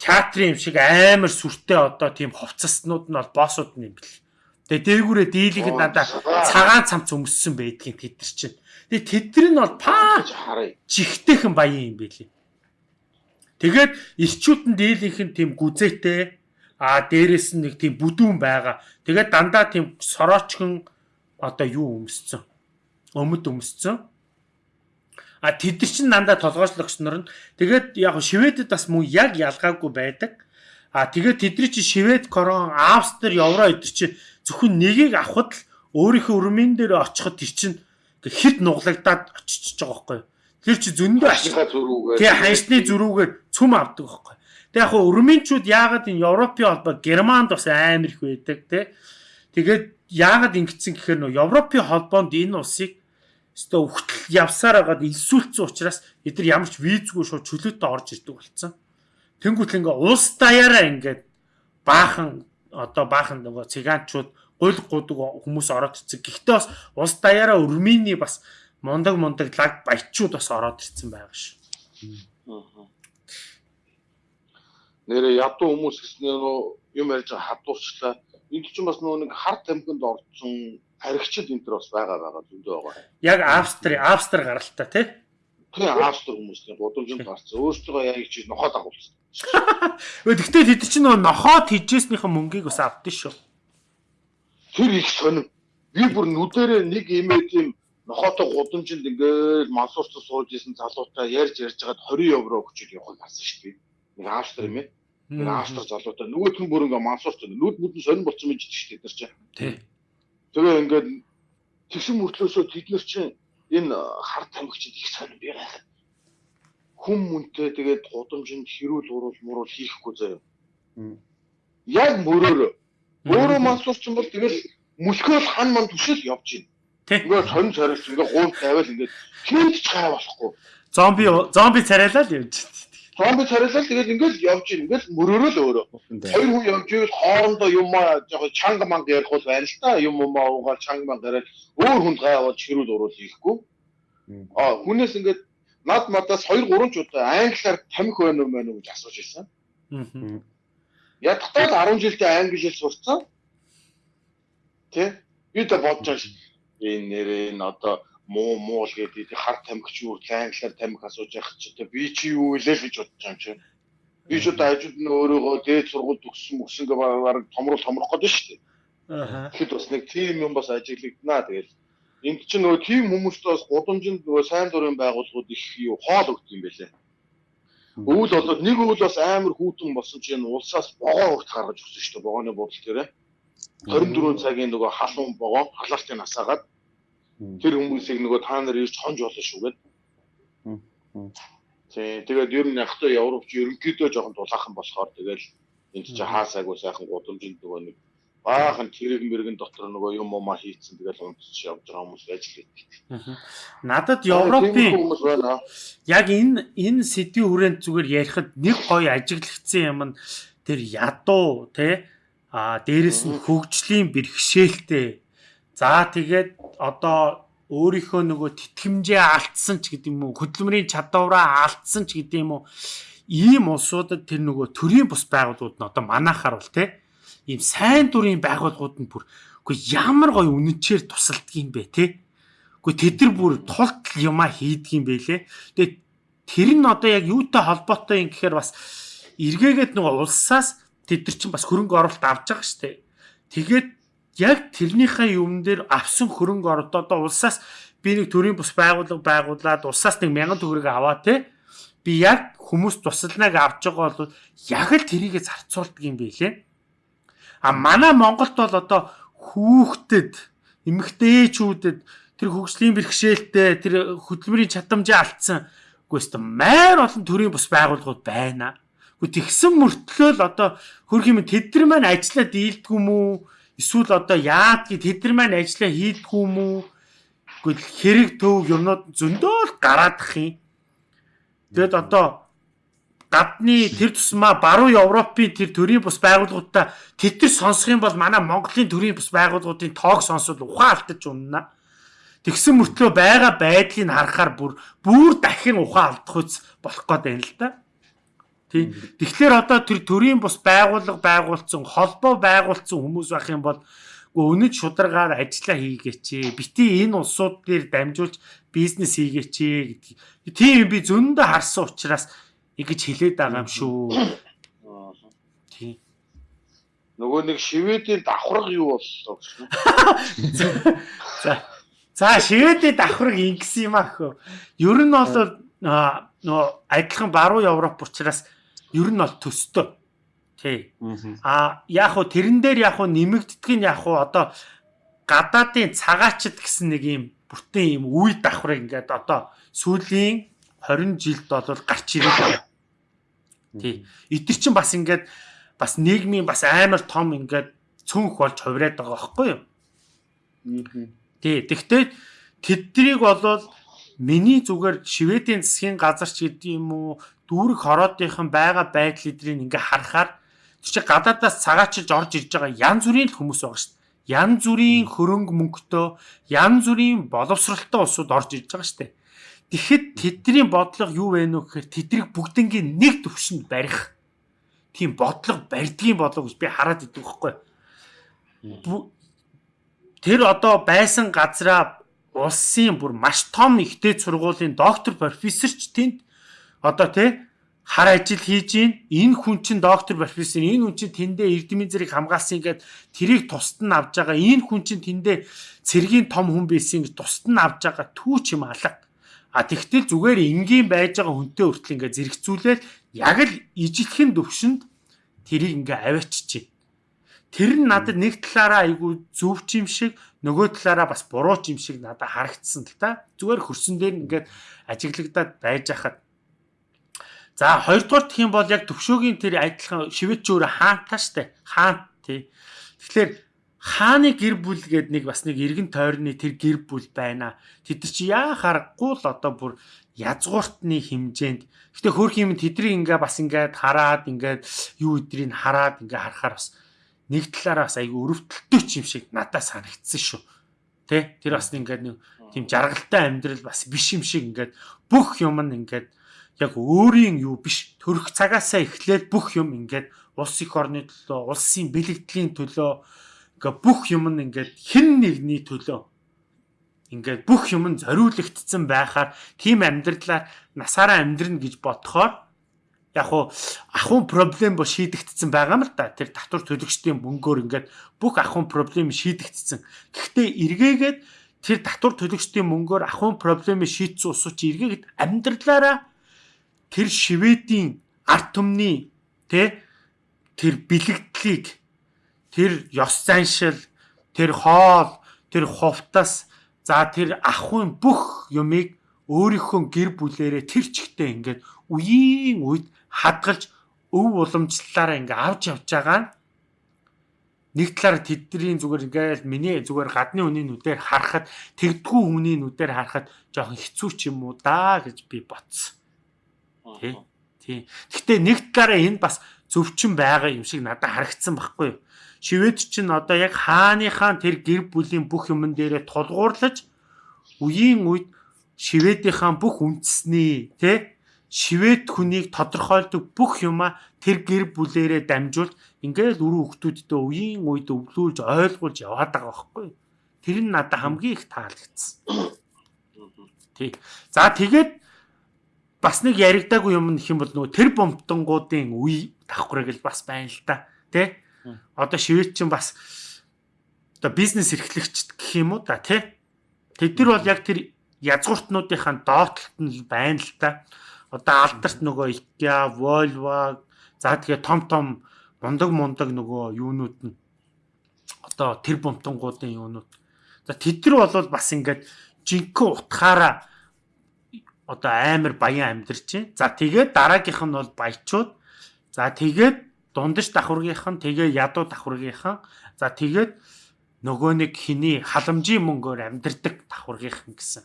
театрын юм шиг амар сүртэй одоо тийм хувцаснууд нь бол боссууд нь юм бэл. Тэгээ дээгүүрээ дийлийнхэд надаа цагаан цамц өмссөн байдгийг тэд нар чинь. Тэгээ тэдэр нь бол паа харъя. жигтэйхэн баян юм байлээ. Тэгээд ирчүүд нь дийлийнх нь тийм гүзээтэй а дээрэс нь нэг тийм бүдүүн байгаа. Тэгээд дандаа тийм сороочхон одоо юу өмсцэн. Өмд өмсцэн. А тэд чинь дандаа толгойчлогч нар нь тэгээд яг шивэдэд бас мөн яг ялгаагүй байдаг. А тэгээд тэдний чи шивэд, корон, австри, евро эдэр чи зөвхөн нэгийг авахд л өөрийнхөө өрмийн дээр очиход чинь хит нуглагдаад очиж байгаа байхгүй юу? Тэр чи зөндөө ашиг Ашигла зөрүүгээ. Тэгээ ханьсны зөрүүгээр цүм авдаг байхгүй. Тэгээ яг хуу өрмөнчүүд яагаад энэ Европын холбоо Германд бас амар их байдаг те. Тэгээд яагаад ингэсэн гэхээр нөө Европын холбоонд энэ улсыг өстө өгтөл явсаар байгаад инсүүлсэн учраас эдгээр ямар ч визгүй шууд чөлөөтэй орж ирдэг болсон. Тэнгүүт ингээ улс даяараа ингээд баахан одоо баахан нөгөө цыгаанчууд гуйл гудаг хүмүүс ороод ирсэн. Гэхдээ бас улс даяараа өрмөний бас мундаг мундаг лаг баячууд бас ороод ирсэн байгаа ш. Нэрээ ядуу хүмүүс гэснээр нөө юм ярьж хадуурчлаа. Энд чинь бас нөө нэг хар тамхинд орсон тархичд энэ төр бас байгаа байгаа зөндөө байгаа. Яг Австри, Австри гаралтай тий. Тэгээ австр хүмүүстэй гудамжинд гарцсан. Өөрсдөө яг чи нохоод агуулсан. Гэхдээ тэд чинь нөө нохоод хийжсэнийхэн мөнгийг бас авдсан шүү. Тэр их сонир. Би бүр нүдэрээ нэг имээ тийм нохоотой гудамжинд ингээл мансуурч сууж исэн залуутай ярьж ярьж хагаад 20 евро өгчөд явах гарсан шүү дээ. Нэг австр юм ээ. Нэг австр залуутай нөгөөх нь бүр ингээ мансуурч нүд бүдэн сонир болцсон мэж шүү дээ тэр чинь. Тий. Тэгээ ингээд тэгсэн мөртлөөсөө тэд нар чинь энэ хар тамхичд их сонир би гайхаад хүм мүнтэй тэгээд гудамжинд хэрүүл уруул муруул хийхгүй заяа. Яг мөрөөрөө өөрөө мансуурч юм бол тэгэл мөлхөөл хан ман түшэл явж байна. Тий. Ингээ сонь царилч ингээ гуул тавиал ингээ хинт ч гай болохгүй. Зомби зомби царайлаа л явж. Зомби царилал тэгэл ингээл явж байна. Ингээл мөрөөрөө л өөрөө. Хоёр хүн явж ивэл хоорондоо юм аа жоо чанга манга ярих бол байна л та. Юм юм аа угаал чанга манга яриад өөр хүнд гайваад хэрүүл уруул хийхгүй. Аа хүнээс ингээд над мадаас 2 3 ч удаа англиар тамхи байна уу мэн үү гэж асууж ирсэн. Аа. Ядтал 10 жилдээ англи хэл сурцсан. тий би дэ бодож байгаа энэ нэрээ энэ одоо муу муул гэдэг хар тамхич юу англиар тамхи асууж явах чи одоо би чи юу вэ л гэж бодож байгаа юм чи би ч одоо ажууд нь өөрийгөө дээд сургууль төгссөн мөсөн гэ баг томрол томрох гэдэг шүү дээ Аа. Тэгэхэд бас нэг тим юм бас ажиглагдана тэгэл энд чинь нөгөө тим хүмүүст бас гудамжинд нөгөө сайн дурын байгууллагууд их юу хоол өгд юм бэлээ Өвөл болоод нэг өвөл бас амар хүүтэн болсон чинь улсаас богоо өгт гаргаж өгсөн шүү дээ. Богооны буудал дээрээ. 24 цагийн нөгөө халуун богоо халаалтын насаагаад тэр хүмүүсийг нөгөө та нар ирж хонж болно шүү гэд. Тий, тэгээд ер нь яг та Европч ерөнхийдөө жоохон дулаахан болохоор тэгэл энд чи хаасаагүй сайхан гудамжинд нөгөө нэг баахан тэрэг мэрэгэн дотор нөгөө юм уу хийцэн тэгэл унтж явж байгаа хүмүүс байж лээ. Надад Европын яг энэ энэ сэдвийн хүрээнд зүгээр ярихад нэг гоё ажиглагдсан юм нь тэр ядуу те а дээрэс нь хөгжлийн бэрхшээлтэй. За тэгээд одоо өөрийнхөө нөгөө тэтгэмжээ алдсан ч гэдэг юм уу хөдөлмөрийн чадвараа алдсан ч гэдэг юм уу ийм улсуудад тэр нөгөө төрийн бус байгууллагууд нь одоо манахаар бол те. Ийм сайн дурын байгууллагууд нь бүр үгүй ямар гоё үнэнчээр тусалдаг юм бэ те. Үгүй тэд нар бүр тулт юма хийдэг юм бэлээ тэгээд тэр нь одоо яг юутай холбоотой юм гэхээр бас эргээгээд нөгөө улсаас тэд нар чинь бас хөрөнгө оруулалт авч байгаа штэ тэгээд яг тэрнийхээ юм дээр авсан хөрөнгө оруулалт одоо улсаас би нэг төрийн бус байгууллага байгуулад улсаас нэг мянган төгрөг аваа те. Би яг хүмүүс тусалнаг авч байгаа бол яг л тэрийгэ зарцуулдаг юм билээ А манай Монголд бол одоо хүүхдэд эмэгтэйчүүдэд тэр хөгжлийн бэрхшээлтэй тэр хөдөлмөрийн чадамжаа алдсан үгүй ээ майр олон төрлийн бус байгууллагууд байна. Тэгсэн мөртлөө л одоо хөрх юм тэд нар маань ажиллаа дийлдэг юм уу? Эсвэл одоо яадгийг тэд нар маань ажиллаа хийдэг юм уу? Үгүй хэрэг төв юмнууд зөндөө л гараадах юм. Тэгэд одоо гадны тэр тусмаа баруун Европын тэр төрийн бус байгууллагуудаа тэд нар сонсох юм бол манай Монголын төрийн бус байгууллагуудын тоог сонсвол ухаан алдаж унана. Тэгсэн мөртлөө байгаа байдлыг харахаар бүр бүр дахин ухаан алдах үс болох гээд байна л да. Тий. Тэгэхээр одоо тэр төрийн бус байгууллага байгуулсан, холбоо байгуулсан хүмүүс байх юм бол өнөд шударгаар ажиллаа хийгээч. Бити энэ улсууд дээр дамжуулж бизнес хийгээч гэдэг. Тийм би зөндөө харсан учраас ингэж хэлээд байгаа юм шүү. Тийм. Нөгөө нэг Шведийн давхарга юу боллоо гэж. За. За Шведийн давхарга ингэсэн юм аах. Ер нь бол нөө адилхан баруун Европ учраас ер нь бол төстэй. Тий. А яг хуу тэрэн дээр яг хуу нэмэгддэг нь яг хуу одоо гадаадын цагаачд гэсэн нэг юм бүтэн юм үе давхрыг ингээд одоо сүүлийн 20 жилд бол гарч ирээд. Тий. Эдгэр чинь бас ингээд бас нийгмийн бас амар том ингээд цүнх болж хувраад байгаа байхгүй юу? Тий. Тэгвэл тэднийг болвол миний зүгээр Шведийн засгийн газар ч гэдэг юм уу дүүрэг хороодынхан байгаа байдал эдрийг ингээ харахаар чи гадаадаас цагаачилж орж ирж байгаа янз бүрийн хүмүүс байгаа шүү дээ. Янз бүрийн хөрөнгө мөнгөтэй, янз бүрийн боловсралтай улсууд орж ирж байгаа шүү дээ. Тэгэхэд тэдний бодлого юу вэ нөх гэхээр тэдрийг бүгднгийн нэг төвшөнд барих тийм бодлого барьдгийн болов гэж би хараад идэв байхгүй. Тэр одоо байсан газраа улсын бүр маш том ихтэй сургуулийн доктор профессор ч тэнд одоо тий хар ажил хийж гин энэ хүн чинь доктор профессор энэ хүн чинь тэндээ эрдэмийн зэрэг хамгаалсан ингээд тэрийг тусад нь авж байгаа энэ хүн чинь тэндээ цэргийн том хүн байсан гэж тусад нь авж байгаа түүч юм алга а тэгтэл зүгээр энгийн байж байгаа хүнтэй хүртэл ингээд зэрэгцүүлээд яг л ижилхэн төвшөнд тэрийг ингээ авааччих Тэр нь надад нэг талаараа айгүй зөв юм шиг нөгөө талаараа бас буруу юм шиг надад харагдсан л та. Зүгээр хөрсөн дээр ингээд ажиглагдаад байж хахад. За хоёрдугаар юм бол яг төвшөөгийн тэр адилхан шивэч өөр хаантаа штэ. Хаан тий. Тэгэхээр хааны гэр бүл гээд нэг бас нэг эргэн тойрны тэр гэр бүл байна. Тэд чи яа харахгүй л одоо бүр язгууртны хэмжээнд. Гэтэ хөөх юм тэдний ингээ бас ингээд хараад ингээд юу өдрийг хараад ингээ харахаар бас нэг талаараа бас айгүй өрөвдөлтөй ч юм шиг надад санагдсан шүү. Тэ? Тэр бас ингээд нэг тийм жаргалтай амьдрал бас биш юм шиг ингээд бүх юм нь ингээд яг өөрийн юу биш төрөх цагаасаа эхлээд бүх юм ингээд улс их орны төлөө, улсын бэлэгдлийн төлөө ингээ бүх юм нь ингээд хэн нэгний төлөө ингээд бүх юм нь зориулагдсан байхаар тийм амьдралаар насаараа амьдрна гэж бодохоор яг уу ахын проблем бо шийдэгдсэн байгаа юм л да. Тэр татвар төлөгчдийн мөнгөөр ингээд бүх ахын проблем шийдэгдсэн. Гэхдээ эргээгээд тэр татвар төлөгчдийн мөнгөөр ахын проблемыг шийдсэн усууч эргээгээд амьдралаараа тэр шивэдийн арт түмний тэ тэр бэлэгдлийг тэр ёс заншил тэр хоол тэр хувтас за тэр ахын бүх юмыг өөрийнхөө гэр бүлээрээ тэр чигтээ ингээд үеийн үед хадгалж өв уламжлалаараа ингээ авч явж байгаа нь нэг талаараа тэдний зүгээр ингээл миний зүгээр гадны хүний нүдээр харахад тэгдгүү хүний нүдээр харахад жоохон хэцүү ч юм уу да гэж би бодсон. Тий. Тий. Гэхдээ нэг талаараа энэ бас зөвчин байгаа юм шиг надад харагдсан байхгүй юу? Шивэд чинь одоо яг хааныхаа тэр гэр бүлийн бүх юмн дээрээ тулгуурлаж үеийн үед шивэдийнхаа бүх үндэсний тий шивэд хүнийг тодорхойлдог бүх юма тэр гэр бүлээрээ дамжуулж ингээл өрөө хүмүүсттэй үеийн үед өвлүүлж ойлгуулж яваад байгаа байхгүй. Тэр нь надад хамгийн их таалагдсан. Тий. За тэгээд бас нэг яригдаагүй юм нэх юм бол нөгөө тэр бомтонгуудын үе давхраг л бас байна л та. Тэ? Одоо шивэд чинь бас одоо бизнес эрхлэгчд гэх юм уу да тий. Тэд нар бол яг тэр язгууртнуудынхаа доотлолт нь байна л та. Одоо алдарт нөгөө IKEA, Volvo за тэгээ том том мундаг мундаг нөгөө юунууд нь одоо тэр бомтонгуудын юунууд. За тэд нар бол бас ингээд жинхэнэ утгаараа одоо амар баян амьдарч чинь. За тэгээд дараагийнх нь бол баячууд. За тэгээд дундаж давхургийнх нь тэгээ ядуу давхургийнхан. За тэгээд нөгөө нэг хиний халамжийн мөнгөөр амьдардаг давхургийнх нь гэсэн.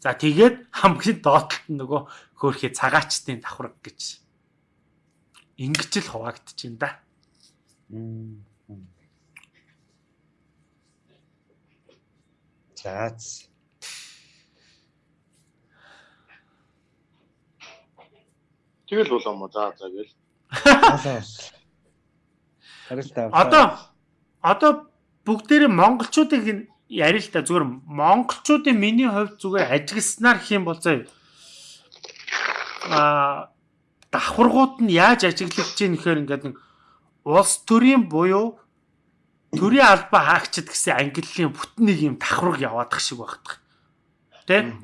За тэгээд хамгийн доотлолт нь нөгөө хөөхий цагаачтын давхург гэж. Ингэж л хуваагдчихээн да. Заац. Тэгэл болоо мо за за гэл. Одоо одоо бүгдээрээ монголчуудыг ярил л та зүгээр монголчуудын миний хувьд зүгээр ажигласнаар хэм бол заа. А давхаргууд нь яаж ажиглагдж ийм нэхэр ингээд нэг улс төрийн буюу төрийн албаа хаагчд гэсэн ангиллын бүтэн нэг юм давхарг яваадах шиг багтах. Тэ?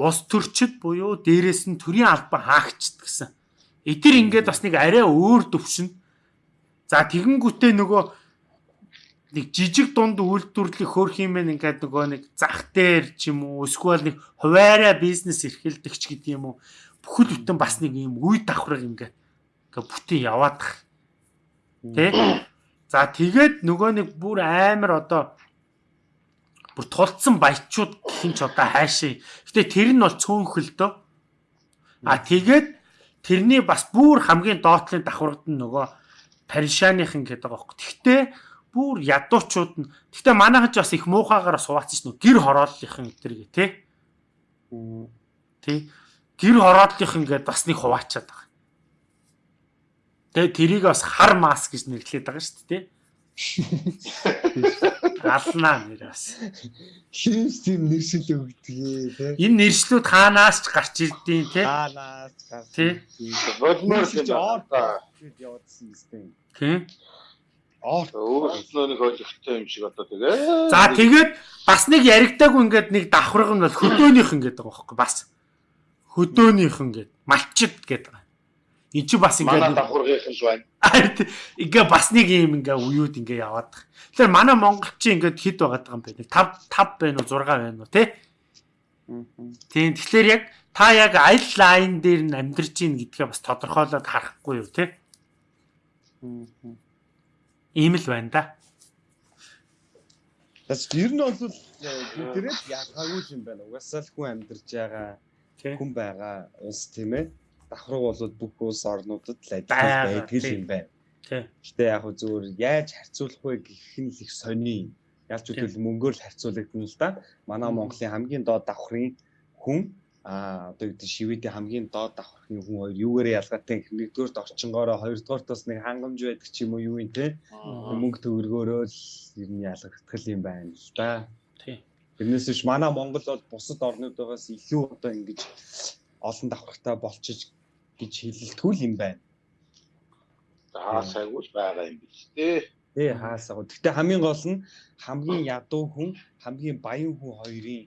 Улс төрчд буюу дээрэс нь төрийн албаа хаагчд гэсэн Эдгээр ингээд бас нэг арай өөр төвшин. За тэгэнгүүтээ нөгөө нэг жижиг дунд үйлдвэрлэх хөрх юм байна ингээд нөгөө нэг зах дээр ч юм уу эсвэл нэг хуваараа бизнес эрхэлдэг ч гэдэг юм уу бүхэл бүтэн бас нэг юм үе давхраг ингээд ингээд бүтэн яваадах. Тэ? За тэгээд нөгөө нэг бүр амар одоо бүр тулцсан баячууд гэх юм ч одоо хаашаа. Гэтэ тэр нь бол цөөнхөл дөө. А тэгээд тэрний бас бүр хамгийн доотлын давхаргад нь нөгөө Паришаныхан гэдэг байгаа байхгүй. Тэгтээ бүр ядуучууд нь тэгтээ манайхан ч бас их муухайгаар сууцсан ш нь гэр хорооллынхан гэтэргээ тий. Тий. Гэр хорооллынхан гэдээ бас нэг хуваачаад байгаа. Тэгээ тэрийг бас хар мас гэж нэрлэдэг байгаа шүү дээ тий. Галнаа нэр бас. Хинс тийм нэршил өгдөгээ тий. Энэ нэршлүүд хаанаас ч гарч ирдیں۔ тий. Хаанаас гарч л оор байна. гэд явуулсан юм. Тий. Оор Өөрснөө нэг ойлгохтой юм шиг одоо тэгээ. За тэгээд бас нэг яригдаагүй ингээд нэг давхраг нь бол хөдөөнийх ингээд байгаа байхгүй бас. Хөдөөнийх ингээд малчид гэдэг. Энд чи бас манай ингээд давхаргийнх л байна. ингээ бас нэг юм ингээ уюуд ингээ яваад. Тэгэхээр манай монголчин ингээд хэд байгаад байгаа юм бэ? 5 5 байна уу 6 байна уу тий? Тийм тэгэхээр яг та яг аль лайн дээр нь амьдарч ийн гэдгээ бас тодорхойлоод харахгүй юу тий? Ийм л байна да. Бас ер нь бол бидрэд ялгаагүй юм байна. Угасаал хүн амьдарч байгаа Тий. хүн байгаа улс тийм ээ. Давхраг бол бүх улс орнуудад л Байгаа, байдаг юм байна. Тий. Гэтэ яг хөө зүгээр яаж харьцуулах вэ гэх нь л их сони. Ялч үтэл мөнгөөр л харьцуулагдана л да. Манай. Монголын хамгийн доод давхрын хүн а одоо гэдэг шивэдийн хамгийн доод давхрын хүн хоёр юугаар ялгаатай нэгдүгээрт орчингоороо хоёрдугаарт бас нэг хангамж байдаг ч юм уу юу юм те мөнгө төгрөгөөрөө л ер нь ялгагдах юм байна л да. Тий. Тэрнээс биш манай Монгол бол бусад орнуудаас илүү одоо ингэж олон давхартай болчих гэж хэлэлтгүй л юм байна. За сайгүй л байгаа юм биш үү? Тий хаасаа. Гэхдээ хамгийн гол нь хамгийн ядуу хүн, хамгийн баян хүн хоёрын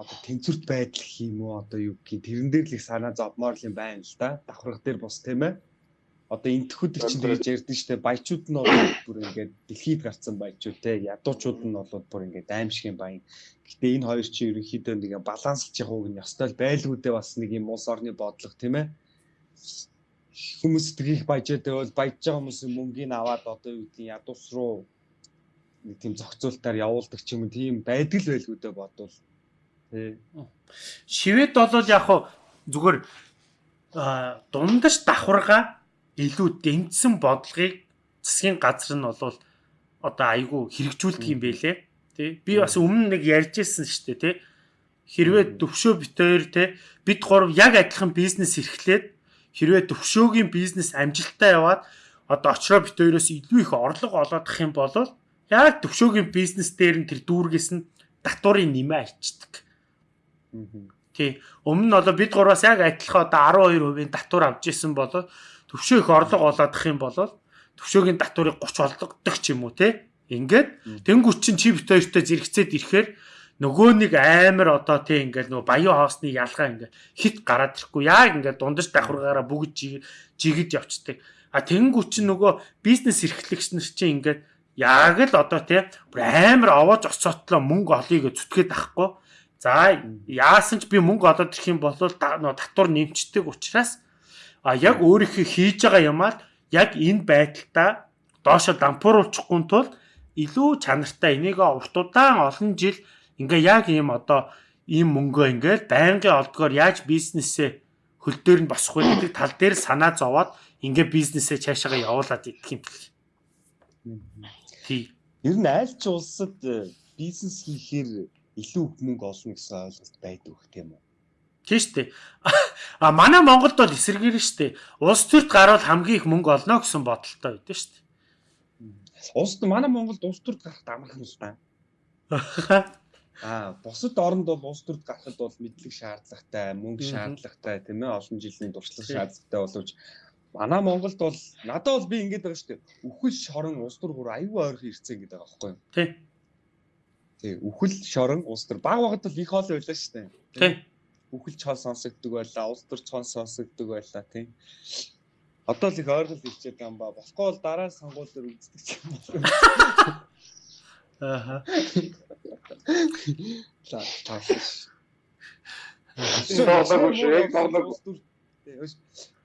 одоо тэнцвэрт байдал уу одоо юу гэх тэрэн дээр л их санаа зовмоор юм байна л да. Давхрах дээр бус тийм ээ. Одоо энтхүүд чинь тэгж ярьдэн штэ баячууд нь бол бүр ингээд дэлхийд гарцсан баячууд те ядуучууд нь бол бүр ингээд аимшигын баян. Гэтэ энэ хоёр чинь ерөнхийдөө нэг баланслж явах нь ёстой байлгуудээ бас нэг юм улс орны бодлого тийм ээ. Хүмүүс тгийх баяжаатай бол баяж байгаа хүмүүсийн мөнгийг аваад одоо юу гэдгийг ядуус руу нэг тийм зохицуултаар явуулдаг ч юм тийм байдаг л байлгуудээ бодвол Тий. Шивэд бол яг хуу зүгээр дундаж давхарга илүү дэнцсэн бодлогыг засгийн газар нь бол одоо айгүй хэрэгжүүлдэг юм байлээ. Тий. Би бас өмнө нэг ярьж ирсэн шүү дээ, тий. Хэрвээ төвшөө битээр тий бид гурав яг адилхан бизнес эрхлээд хэрвээ төвшөөгийн бизнес амжилттай яваад одоо очроо бит хоёроос илүү их орлого олоодох юм бол яг төвшөөгийн бизнес дээр нь тэр дүүргээс нь татварын нэмээ ачдаг. Тий. Өмнө нь одоо бид гураас яг адилхан одоо 12% татвар авч исэн бол төвшөө их орлого олоодох юм бол төвшөөгийн татварыг 30 олгодог ч юм уу тий. Ингээд тэнгуүч чин чи бит хоёртой зэрэгцээд ирэхээр нөгөө нэг амар одоо тий ингээд нөгөө баян хоосны ялгаа ингээд хит гараад ирэхгүй яг ингээд дундаж давхаргаараа бүгд жигэж явцдаг. А тэнгуүч чин нөгөө бизнес эрхлэгч нар чинь ингээд яг л одоо тий амар овоож оцоотлоо мөнгө олъё гэж зүтгээд ахгүй За яасан ч би мөнгө олоод ирэх юм бол татвар нэмчдэг учраас а яг өөрийнхөө хийж байгаа юмаа яг энэ байдалтай доошо дампууруулчихгүй тул илүү чанартай энийг урт удаан олон жил ингээ яг ийм одоо ийм мөнгөө ингээл байнгын олдгоор яаж бизнесээ хөл дээр нь вэ гэдэг тал дээр санаа зовоод ингээ бизнесээ цаашаа явуулаад идэх юм бэл. Тий. Ер нь аль ч улсад э, бизнес хийхээр илүү их мөнгө олно гэсэн ойлголт байдаг гэх тийм үү? Тийм шүү дээ. А манай Монголд бол эсэргээр шүү дээ. Улс төрт гарвал хамгийн их мөнгө олно гэсэн бодолтой байдаг шүү дээ. Улс манай Монголд улс төрт гарахд амархан л та. Аа, бусад оронд бол улс төрт гарахад бол мэдлэг шаардлагатай, мөнгө шаардлагатай тийм ээ олон жилийн туршлага шаардлагатай боловч манай Монголд бол надад бол би ингэж байгаа шүү дээ. Үхэл шорон улс төр бүр аюу ойрхон ирцэн гэдэг байгаа байхгүй юу? Тийм. Тий, үхэл шорон улс төр баг багт бол их хоол байлаа шүү дээ. Тий. Үхэл чон сонсогддог байлаа, улс төр цон сонсогддог байлаа тий. Одоо л их ойргол ирчээд юм ба. Болохгүй бол дараа сонгуул дээр үздэг юм бол. Ааха. За, тааш.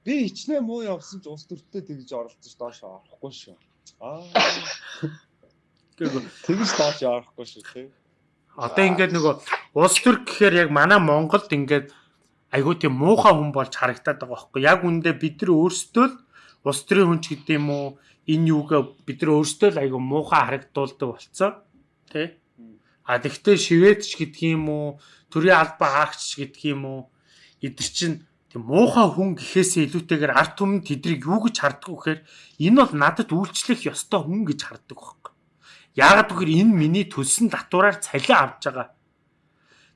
Би хичнээн муу явсан ч улс төртөө тэгж оролцож доош орохгүй шүү. Аа. Тэгж доош явахгүй шүү тий. Одоо ингээд нөгөө улс төр гэхээр яг манай Монголд ингээд айгүй тийм муухай хүн болж харагдаад байгаа байхгүй. Яг үндэ бид нар өөрсдөө л улс төрийн хүн ч гэдэг юм уу энэ юугаа бид нар өөрсдөө л айгүй муухай харагдуулдаг болцоо тий? А тэгвэл шивэдч гэдэг юм уу төрийн албаа хаагч гэдэг юм уу эдгэр чинь тийм муухай хүн гэхээсээ илүүтэйгээр арт түмэн тэдрийг юу гэж харддаг вэ гэхээр энэ бол надад үйлчлэх ёстой хүн гэж харддаг Яагаад гэвэл энэ миний төлсөн татвараар цалин авч байгаа.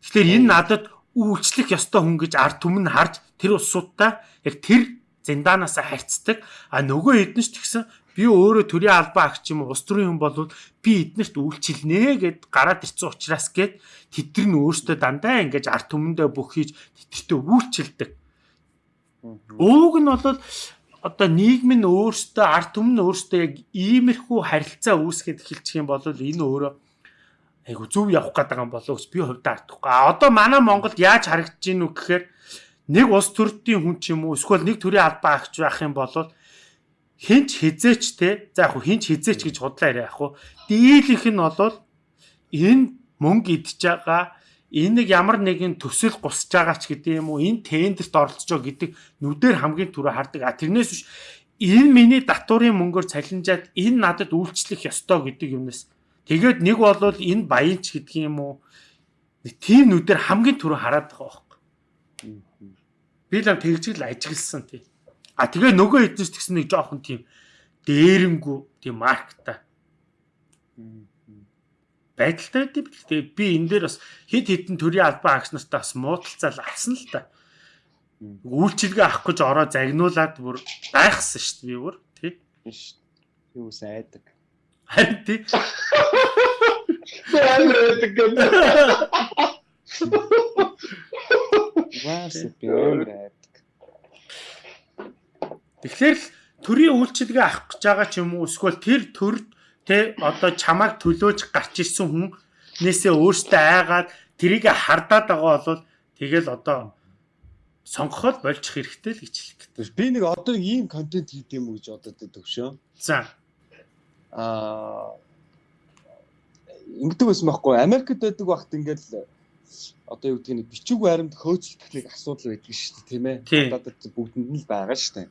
Тэгэхээр энэ надад үйлчлэх ёстой хүн гэж ард түмэн харж тэр улсуудтай яг тэр зэндаанаас харьцдаг. А нөгөө хэдэн ч тэгсэн би өөрөө төрийн албаа агч юм улс төрийн хүн бол би эднэрт үйлчилнэ гэд гараад ирсэн учраас гээд тэдэр нь өөртөө дандаа ингэж ард түмэндээ бүх хийж тэдэртээ үйлчилдэг. Ууг нь бол одоо нийгэм нь өөртөө ард түмэн өөртөө яг иймэрхүү харилцаа үүсгээд эхэлчих юм бол энэ өөрөө айгу зөв явах гэдэг юм болов би хувьдаа хардахгүй. А одоо манай Монголд яаж харагдаж гинүү гэхээр нэг улс төрдийн хүн ч юм уу эсвэл нэг төрлийн албаа агч байх юм бол хинч хизээч те за яг хинч хизээч гэж худлаа яриа яг хуу. Дийлийнх нь бол энэ мөнгө байгаа энэ нэг ямар нэгэн төсөл гусж байгаа ч гэдэг юм уу энэ тендерт оролцож байгаа гэдэг нүдээр хамгийн түрүү хардаг. А тэрнээс биш энэ миний датурын мөнгөөр цалинжаад энэ надад үйлчлэх ёстой гэдэг юмнаас тэгээд нэг бол энэ баянч гэдэг юм уу тийм нүдээр хамгийн түрүү хараад байгаа байхгүй. Би л тэгж л ажигласан тий. А тэгээ нөгөө эднээс тэгсэн нэг жоохон тийм дээрэнгүү тийм маркта байдалтай байд. Тэгээ би энэ дээр бас хэд хэдэн төрлийн албан агч нартай бас муудалцал авсан л та. Үйлчилгээ авах гэж ороо загнуулаад бүр гайхсан шүү дээ би бүр тий. Биш. Юу сайдаг. Харин тий. амар байдаг юм. Ваас би амар байдаг. Тэгэхээр л төрийн үйлчилгээ авах гэж байгаа ч юм уу эсвэл тэр төр тэ одоо чамайг төлөөж гарч ирсэн хүн нээсээ өөртөө айгаад тэрийг хардаад байгаа бол тэгэл одоо сонгоход болчих хэрэгтэй л гэж хэлэх. Би нэг одоо ийм контент хийх юм уу гэж бодоод төвшөө. За. Аа ингэдэг байсан байхгүй Америкт байдаг багт ингээл одоо юу гэдгийг бичиг баримт хөөцөлдөх нэг асуудал байдаг шүү дээ тийм ээ. Одоо бүгдэнд нь л байгаа шүү дээ.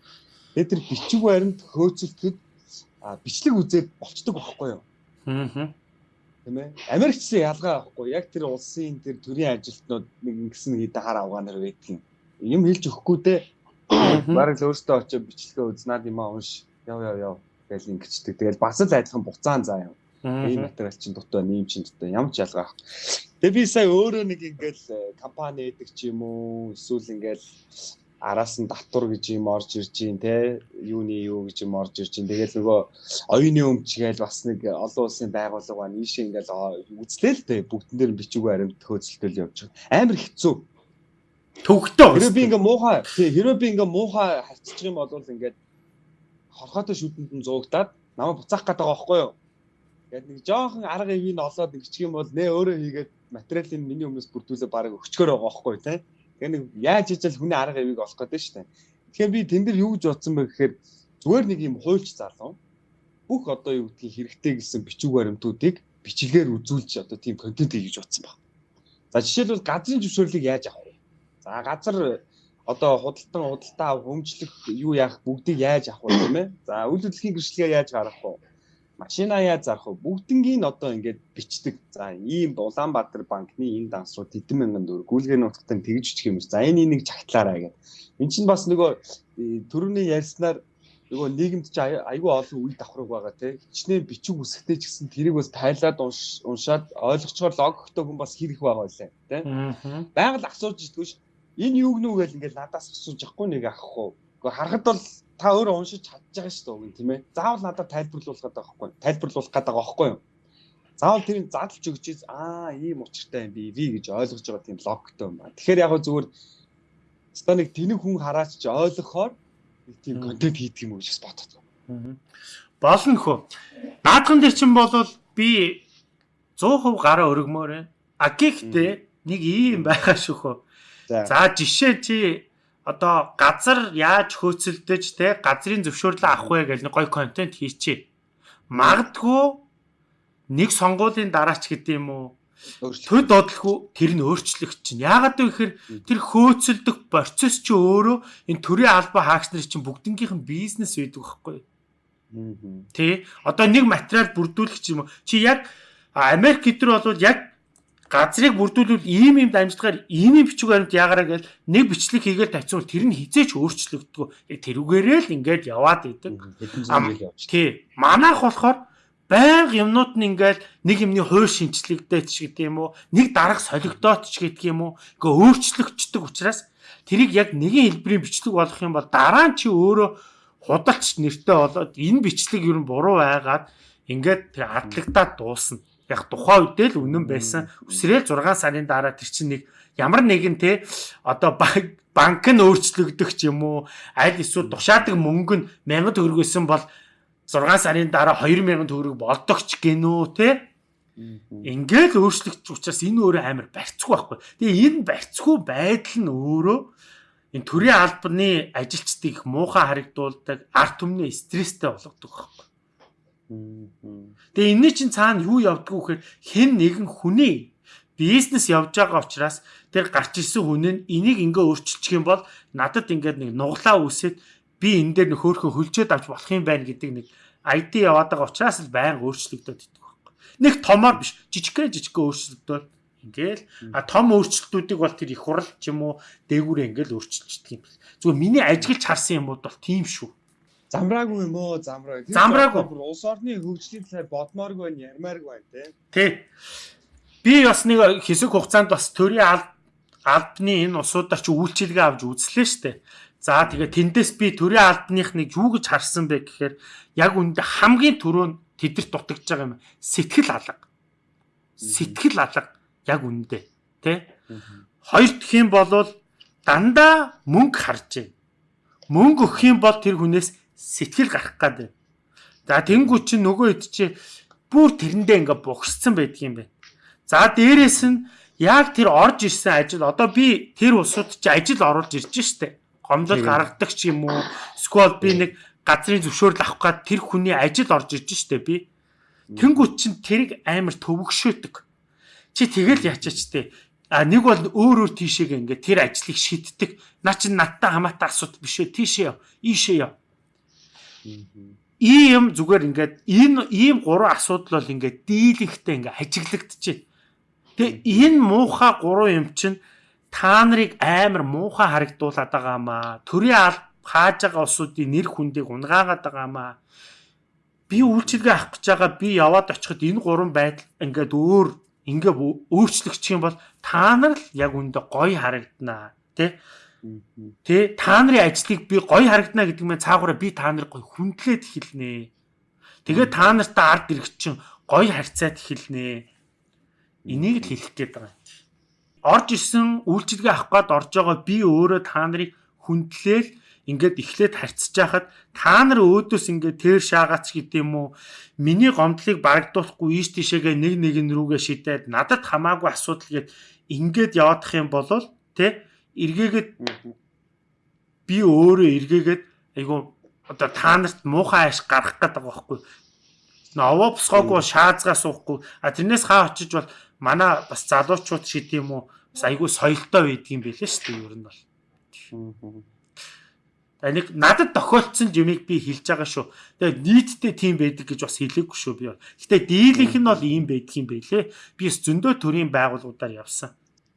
Тэгээд тэр бичиг баримт хөөцөлдөд а бичлэг үзээд болцдог байхгүй юу? Аа. Тийм ээ. Америкчсэн ялгаа байхгүй. Яг тэр улсын тэр төрийн ажилтнууд нэг ингэсэн хидахаар авгаанаар байдгийн. Юм хэлж өгөхгүй дээ. Бараг л өөртөө очиж бичлэгээ узнаад юм аа унш. Яв яв яв гэж ингэчдэг. Тэгэл бас л адилхан буцаан заа юм. Энэ материал чинь дутуу, нэм чинь дутуу. Ямар ч ялгаа. Тэгээ би сая өөрөө нэг ингээл компани эдэг ч юм уу эсвэл ингээл араас нь татвар гэж юм орж ирж гин те юуны юу гэж юм орж ирж гин тэгэл нөгөө оюуны өмч гээл бас нэг олон улсын байгууллага ба нийшээ ингээл үзлээ л те бүгдэн дээр бичиг баримт хөөцөлтөл явж байгаа. Амар хэцүү. Төвхтөө хэрэв би ингээ муухай тий хэрэв би ингээ муухай харцчих юм бол ингээд хорхоотой шүтэнд нь зуугдаад намайг буцаах гэдэг байгаа байхгүй юу? Гэт нэг жоохон арга ивийг олоод ингэчих юм бол нэ өөрөө хийгээд материалын миний өмнөөс бүрдүүлээ бараг өчгөр байгаа байхгүй тий Тэгээ нэг яаж ижил хүний арга ивийг олох гэдэг шүү дээ. Тэгэхээр би тэн дээр юу гэж бодсон бэ гэхээр зүгээр нэг юм хуульч залуу бүх одоо юу гэдгийг хэрэгтэй гэсэн бичиг баримтуудыг бичлэгээр үзүүлж одоо тийм контент хийж бодсон баг. За жишээлбэл газрын зөвшөөрлийг яаж авах вэ? За газар одоо худалдан худалдаа хөмжлөх юу яах бүгдийг яаж авах вэ тийм ээ? За үйл хөдлөлийн гэрчлэгээ яаж гаргах вэ? Машина яаж зарах вэ? Бүгднийг одоо ингээд бичдэг. За ийм Улаанбаатар банкны энэ дансруу тэдэн мянган төгрөг гүйлгээний утгатай тэгж бичих юм шиг. За энэ энийг чагтлаарай гэдэг. Эн чинь бас нөгөө э, төрөний ярьснаар нөгөө нийгэмд ч айгүй олон үе давхраг байгаа те. Хичнээн бичиг үсгтэй ч гэсэн тэрийг бас тайлаад уншаад ойлгочоор логиктой хүн бас хэрэг байгаа байлаа те. Байгаль асууж идэггүй ш. Энэ юу гэнүү гэж ингээд надаас асууж яахгүй нэг уу. Гэхдээ харахад бол та өөрөө уншиж чадж байгаа шүү дээ тийм ээ. Заавал надад тайлбарлуулах гэдэг байхгүй. Тайлбарлуулах гэдэг байхгүй юу? Заавал тэрийг задлж өгч аа ийм учиртай юм би ви гэж ойлгож байгаа тийм логиктой юм байна. Тэгэхээр яг зүгээр ста нэг тэнэг хүн хараач ч ойлгохоор нэг тийм контент хийдэг юм уу гэж бодод. Болно хөө. Наадхан дээр чинь болвол би 100% гараа өргөмөр байна. А гэхдээ нэг ийм байгаа шүү хөө. За жишээ чи одоо газар яаж хөөцөлдөж те газрын зөвшөөрлөө авах вэ гэж нэг гоё контент хийчихээ. Магадгүй нэг сонгуулийн дараач гэдэг юм уу төд бодлого тэр нь өөрчлөх чинь. Яагаад вэ гэхээр тэр хөөцөлдөх процесс чи өөрөө энэ төрийн албан хаагч нарын чинь бүгднгийнх нь бизнес байдаг байхгүй юу? Тэ одоо нэг материал бүрдүүлэх юм уу? Чи яг Америк гэдэр бол яг газрыг бүрдүүлвэл ийм ийм дамжлагаар ийм ийм бичиг баримт яагараа гэж нэг бичлэг хийгээл тавьчихвал тэр нь хизээч өөрчлөгддөг. Тэрүүгээрээ л ингээд яваад идэг. Тий. Манайх болохоор байнга юмнууд нь ингээд нэг юмны хууль шинжлэгдээд ч гэдэг юм уу, нэг дарга солигдоод ч гэдэг юм уу, ингээ өөрчлөгддөг учраас тэрийг яг нэгэн хэлбэрийн бичлэг болгох юм бол дараа нь чи өөрөө худалч нэртэй болоод энэ бичлэг ер нь буруу байгаад ингээд тэр ардлагдаад дуусна яг тухайн үедээ л үнэн байсан. Үсрээл 6 сарын дараа тэр чинь нэг ямар нэгэн те одоо банк нь өөрчлөгдөх ч юм уу аль эсвэл тушаадаг мөнгө нь 1000 төгрөг байсан бол 6 сарын дараа 2000 төгрөг болдог ч гинөө те Ингээл өөрчлөгдөж учраас энэ өөрөө амар барьцгүй байхгүй. Тэгээ энэ барьцгүй байдал нь өөрөө энэ төрийн албаны ажилчдыг муухай харагдуулдаг, арт түмний стресстэй болгодог байхгүй. Тэгээ энэний чинь цаана юу явдггүй гэхээр хэн нэгэн хүний бизнес явж байгаа учраас тэр гарч ирсэн хүн нь энийг ингээ өөрчилчих юм бол надад ингээд нэг нуглаа үсээд би энэ дээр нэг хөөхөн хөлжөөд авч болох юм байна гэдэг нэг ID яваад байгаа учраас л байнга өөрчлөгдөд идэх байхгүй. Нэг томоор биш жижигхэн жижигхэн өөрчлөгдөд Ингээл а том өөрчлөлтүүдийг бол тэр их хурал ч юм уу дээгүүрээ ингээл өөрчилчихдэг юм. Зүгээр миний ажиглж харсан юмуд бол тийм шүү. Замраагүй юм уу? Замраагүй. Замраагүй. Бүр улс орны хөгжлийн талаар бодмооргүй байна, ярмааргүй байна те. Тэ. Би бас нэг хэсэг хугацаанд бас төрийн албаны энэ усуудаар ч үйлчилгээ авч үзлээ штэ. За тэгээ тэндээс би төрийн албаных нэг юу гэж харсан бэ гэхээр яг үүндээ хамгийн түрүүнд тэдэрт дутагдж байгаа юм сэтгэл алга. Сэтгэл алга яг үүндээ тэ. Хоёр дахь юм бол дандаа мөнгө харж байна. Мөнгө өгөх юм бол тэр хүнээс сэтгэл гарах гад байна. За тэнгуү чинь нөгөө хэд чи бүр тэрэндээ ингээ бугсцсан байдаг юм байна. За дээрэс нь яг тэр орж ирсэн ажил одоо би тэр улсууд чи ажил оруулж ирж штэ. Гомдол гаргадаг ч юм уу. Сквал би нэг газрын зөвшөөрөл авах гад тэр хүний ажил орж ирж штэ би. Тэнгуү чин тэрийг амар төвөгшөөдөг. Чи тэгэл ячаач те. А нэг бол өөр өөр тийшээ ингээ тэр ажлыг шийддэг. Наа чин надтай хамаатай асуудал биш ээ. Тийшээ яв. Ийшээ яв. Ийм зүгээр ингээд энэ ийм гурван асуудал бол ингээд дийлэнхтэй ингээд ажиглагдчихэ. Тэгээ энэ муухай гурван юм чинь та нарыг амар муухай харагдуулаад байгаа маа. Төрийн аль хааж байгаа улсуудын нэр хүндийг унгаагаад байгаа маа. Би үйлчилгээ авах гэж байгаа би яваад очиход энэ гурван байдал ингээд өөр ингээ өөрчлөгдчих юм бол та нар л яг үндэ гоё харагданаа тий Тэ та нарын ажлыг би гоё харагдана гэдэг мэн цаагаараа би та нарыг гоё хүндлээд эхэлнэ. Тэгээ та нартай ард ирэх чинь гоё харьцаад эхэлнэ. Энийг л хэлэх гээд байгаа. Орж исэн үйлчлэгээ авах гээд орж байгаа би өөрөө та нарыг хүндлээл ингээд эхлээд харьцаж байхад та нар өөдөөс ингээд тэр шаагаач гэдэг юм уу миний гомдлыг барагдуулахгүй ийш тийшээгээ нэг нэгэн рүүгээ шидээд надад хамаагүй асуудал гээд ингээд яваадах юм бол тэ эргээгээд би өөрөө эргээгээд айгу одоо та нарт муухай ааш гарах гээд байгаа байхгүй. Новоо босгоогүй шаазгаа суухгүй. А тэрнээс хаа очиж бол манай бас залуучууд шид юм уу бас айгу соёлтой байдгийн байлээ шүү дээ ер нь бол. Нэг надад тохиолдсон юмыг би хэлж байгаа шүү. Тэгээ нийтдээ тийм байдаг гэж бас хэлээгүй шүү би. Гэтэ дийлэнх нь бол ийм байдгийн байлээ. Би зөндөө төрлийн байгууллагуудаар явсан.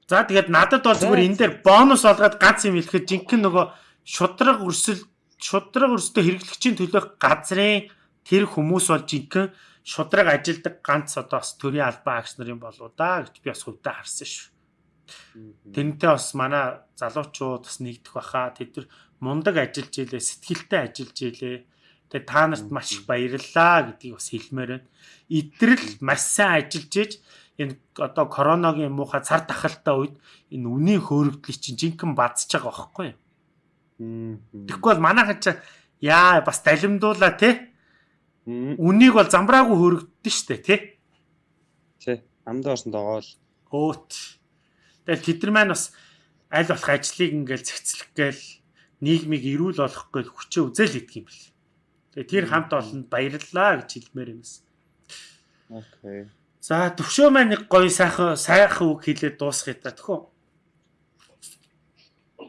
За тэгээд надад бол зүгээр энэ дээр бонус олгоод ганц юм хэлэхэд жинхэнэ нөгөө шудраг өрсөл шудраг өрсөлтөд хэрэглэгчийн төлөөх газрын тэр хүмүүс бол жинхэнэ шудраг ажилдаг ганц одоо бас төрийн албан агч нарын болоо да гэж би бас хувьдаа харсан шүү. Тэрнтэй бас манай залуучууд бас нэгдэх баха. Тэд нар мундаг ажиллаж ийлээ, сэтгэлтэй ажиллаж ийлээ. Тэгээ та нарт маш их баярлалаа гэдгийг бас хэлмээр байна. Идрэл маш сайн ажиллаж ийж энэ одоо короногийн муухай цар тахалтай үед энэ үнийн хөөрөгдлийг чинь жинхэнэ бадсаж байгаа байхгүй юу? Тэгэхгүй бол манайхан ч яа бас далимдуулаа те. Үнийг бол замбраагүй хөөрөгддөн штэ те. Тий. Амдаа орсон догоол. Өөт. Тэгэл тэд нар маань бас аль болох ажлыг ингээл цэгцлэх гээл нийгмийг эрүүл болгох гээл хүчээ үзэл хийдэг юм бэл. Тэгээ тэр хамт олонд баярлалаа гэж хэлмээр юмс. Окей. За төвшөө маань нэг гоё сайхан сайхан үг хэлээд дуусгая та төхөө.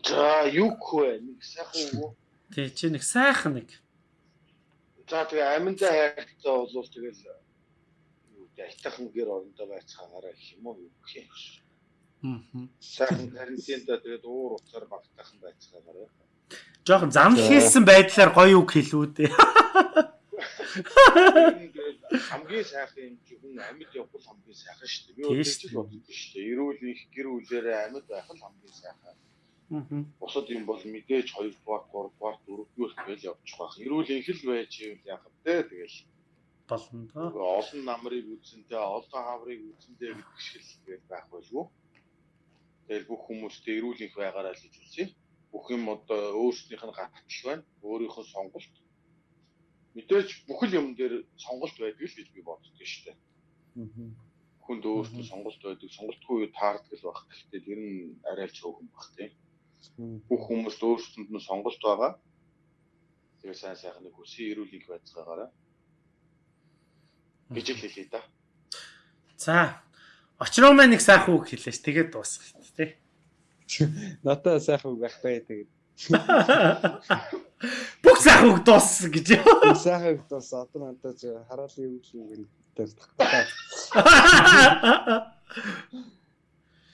За юу вэ? Нэг сайхан үг. Тий чи нэг сайхан нэг. За тэгээ аминдаа хайртай болвол тэгэл юу гэдэг айтайхан гэр орондоо байцгаагаараа гэх юм уу юу гэх юм. Аа. Сайхан карантинда тэгээд уур уцаар багтаахан байцгаагаараа. Жохон зам хийсэн байдлаар гоё үг Ингээд хамгийн сайхан юм чинь хүн амьд явбал хамгийн сайхан шүү дээ. Би өөрсдөө ч боддог шүү дээ. Эрүүл их гэр бүлээрээ амьд байх нь хамгийн сайхан. Аа. Бусад юм бол мэдээж 2 дугаар, 3 дугаар, 4 дугаар тэгэл явчих байх. Эрүүл их л байж ивэл яах вэ? Тэгэл болно та. Олон намрыг үзэнтэй, олон хаврыг үзэнтэй гэдэг шиг л тэгэл байх байлгүй. Тэгэл бүх хүмүүстээ эрүүл их байгаараа л хэлж үзье. Бүх юм одоо өөрснийх нь гаргатал байна. Өөрийнхөө сонголт. Аа мэдээж бүхэл юм дээр сонголт байдаг л гэж би боддог шүү дээ. Хүнд өөртөө сонголт байдаг, сонголтгүй юу таардаг л баг. Гэхдээ тэр нь арай л цөөхөн баг тийм. Бүх хүмүүст өөрсдөнд нь сонголт байгаа. Тэгээ сайн сайхан нэг хүсээ эрүүлэг байцгаагаараа гэж л хэлээ да. За. Очроо маань нэг сайхан үг хэлээш. Тэгээд дуусгах тий. Нотой сайхан үг байхгүй тэгээд Бүх сайхан үг дууссан гэж. сайхан үг дуус одоо надад хараалын үг юм дээр.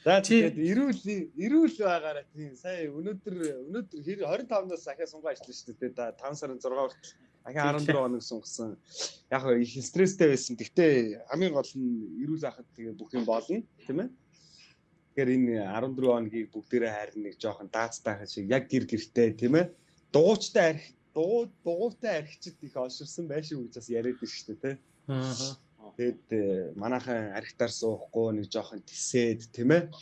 За Чи- тэгээд эрүүл эрүүл байгаараа тийм сая өнөөдөр өнөөдөр хэр 25-наас ахаа сунгаа ажиллаж шүү дээ. Да 5 сарын 6 хүртэл ахаа 14 хоног сунгасан. Яг их стресстэй байсан. Гэхдээ хамгийн гол нь эрүүл ахад тэгээ бүх юм болно, тийм ээ. Тэгэхээр энэ 14 хоногийг бүгдээрээ харин нэг жоохон даацтай шиг яг гэр гэртэй тийм ээ. Дугуйчтай арх дуу дугуйтай архичд их олширсан байшгүй гэж бас яриад байна шүү дээ, тийм Аа. Тэгэд э, манайхан архитаар суухгүй нэг жоохон тисээд тийм ээ.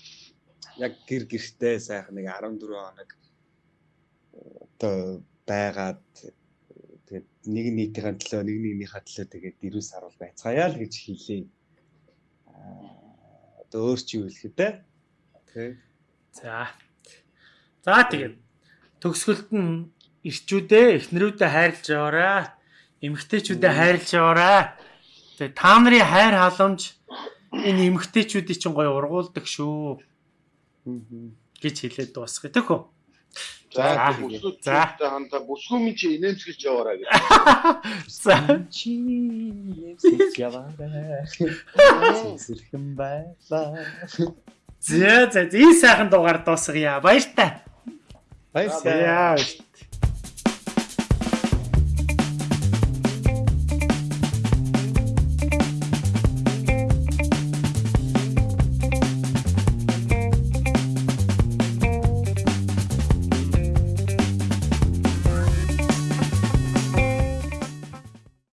Яг гэр гэртээ сайхан нэг 14 хоног э, одоо байгаад тэгээд нэг нийтийн төлөө нэг нэгнийхээ төлөө тэгээд ирүүл сарвал байцгаая л гэж хэлээ. Аа одоо өөр чи юу хэлэх вэ? Окей. За. За тэгээд төгсгөлд нь ирчүүдээ эхнэрүүдээ хайрлаж яваарай. Эмэгтэйчүүдээ хайрлаж яваарай. Тэгээд та нарын хайр халамж энэ эмэгтэйчүүдийг чинь гоё ургуулдаг шүү гэж хэлээд дуусгая тэхүү. За За. хандаа бүсгүй минь чи инээмсгэлж яваарай гэж. За. Чи нэмсэж яваарай. Сэрхэн байлаа. За за энэ сайхан дугаар дуусгая. Баяр та. Баярлалаа.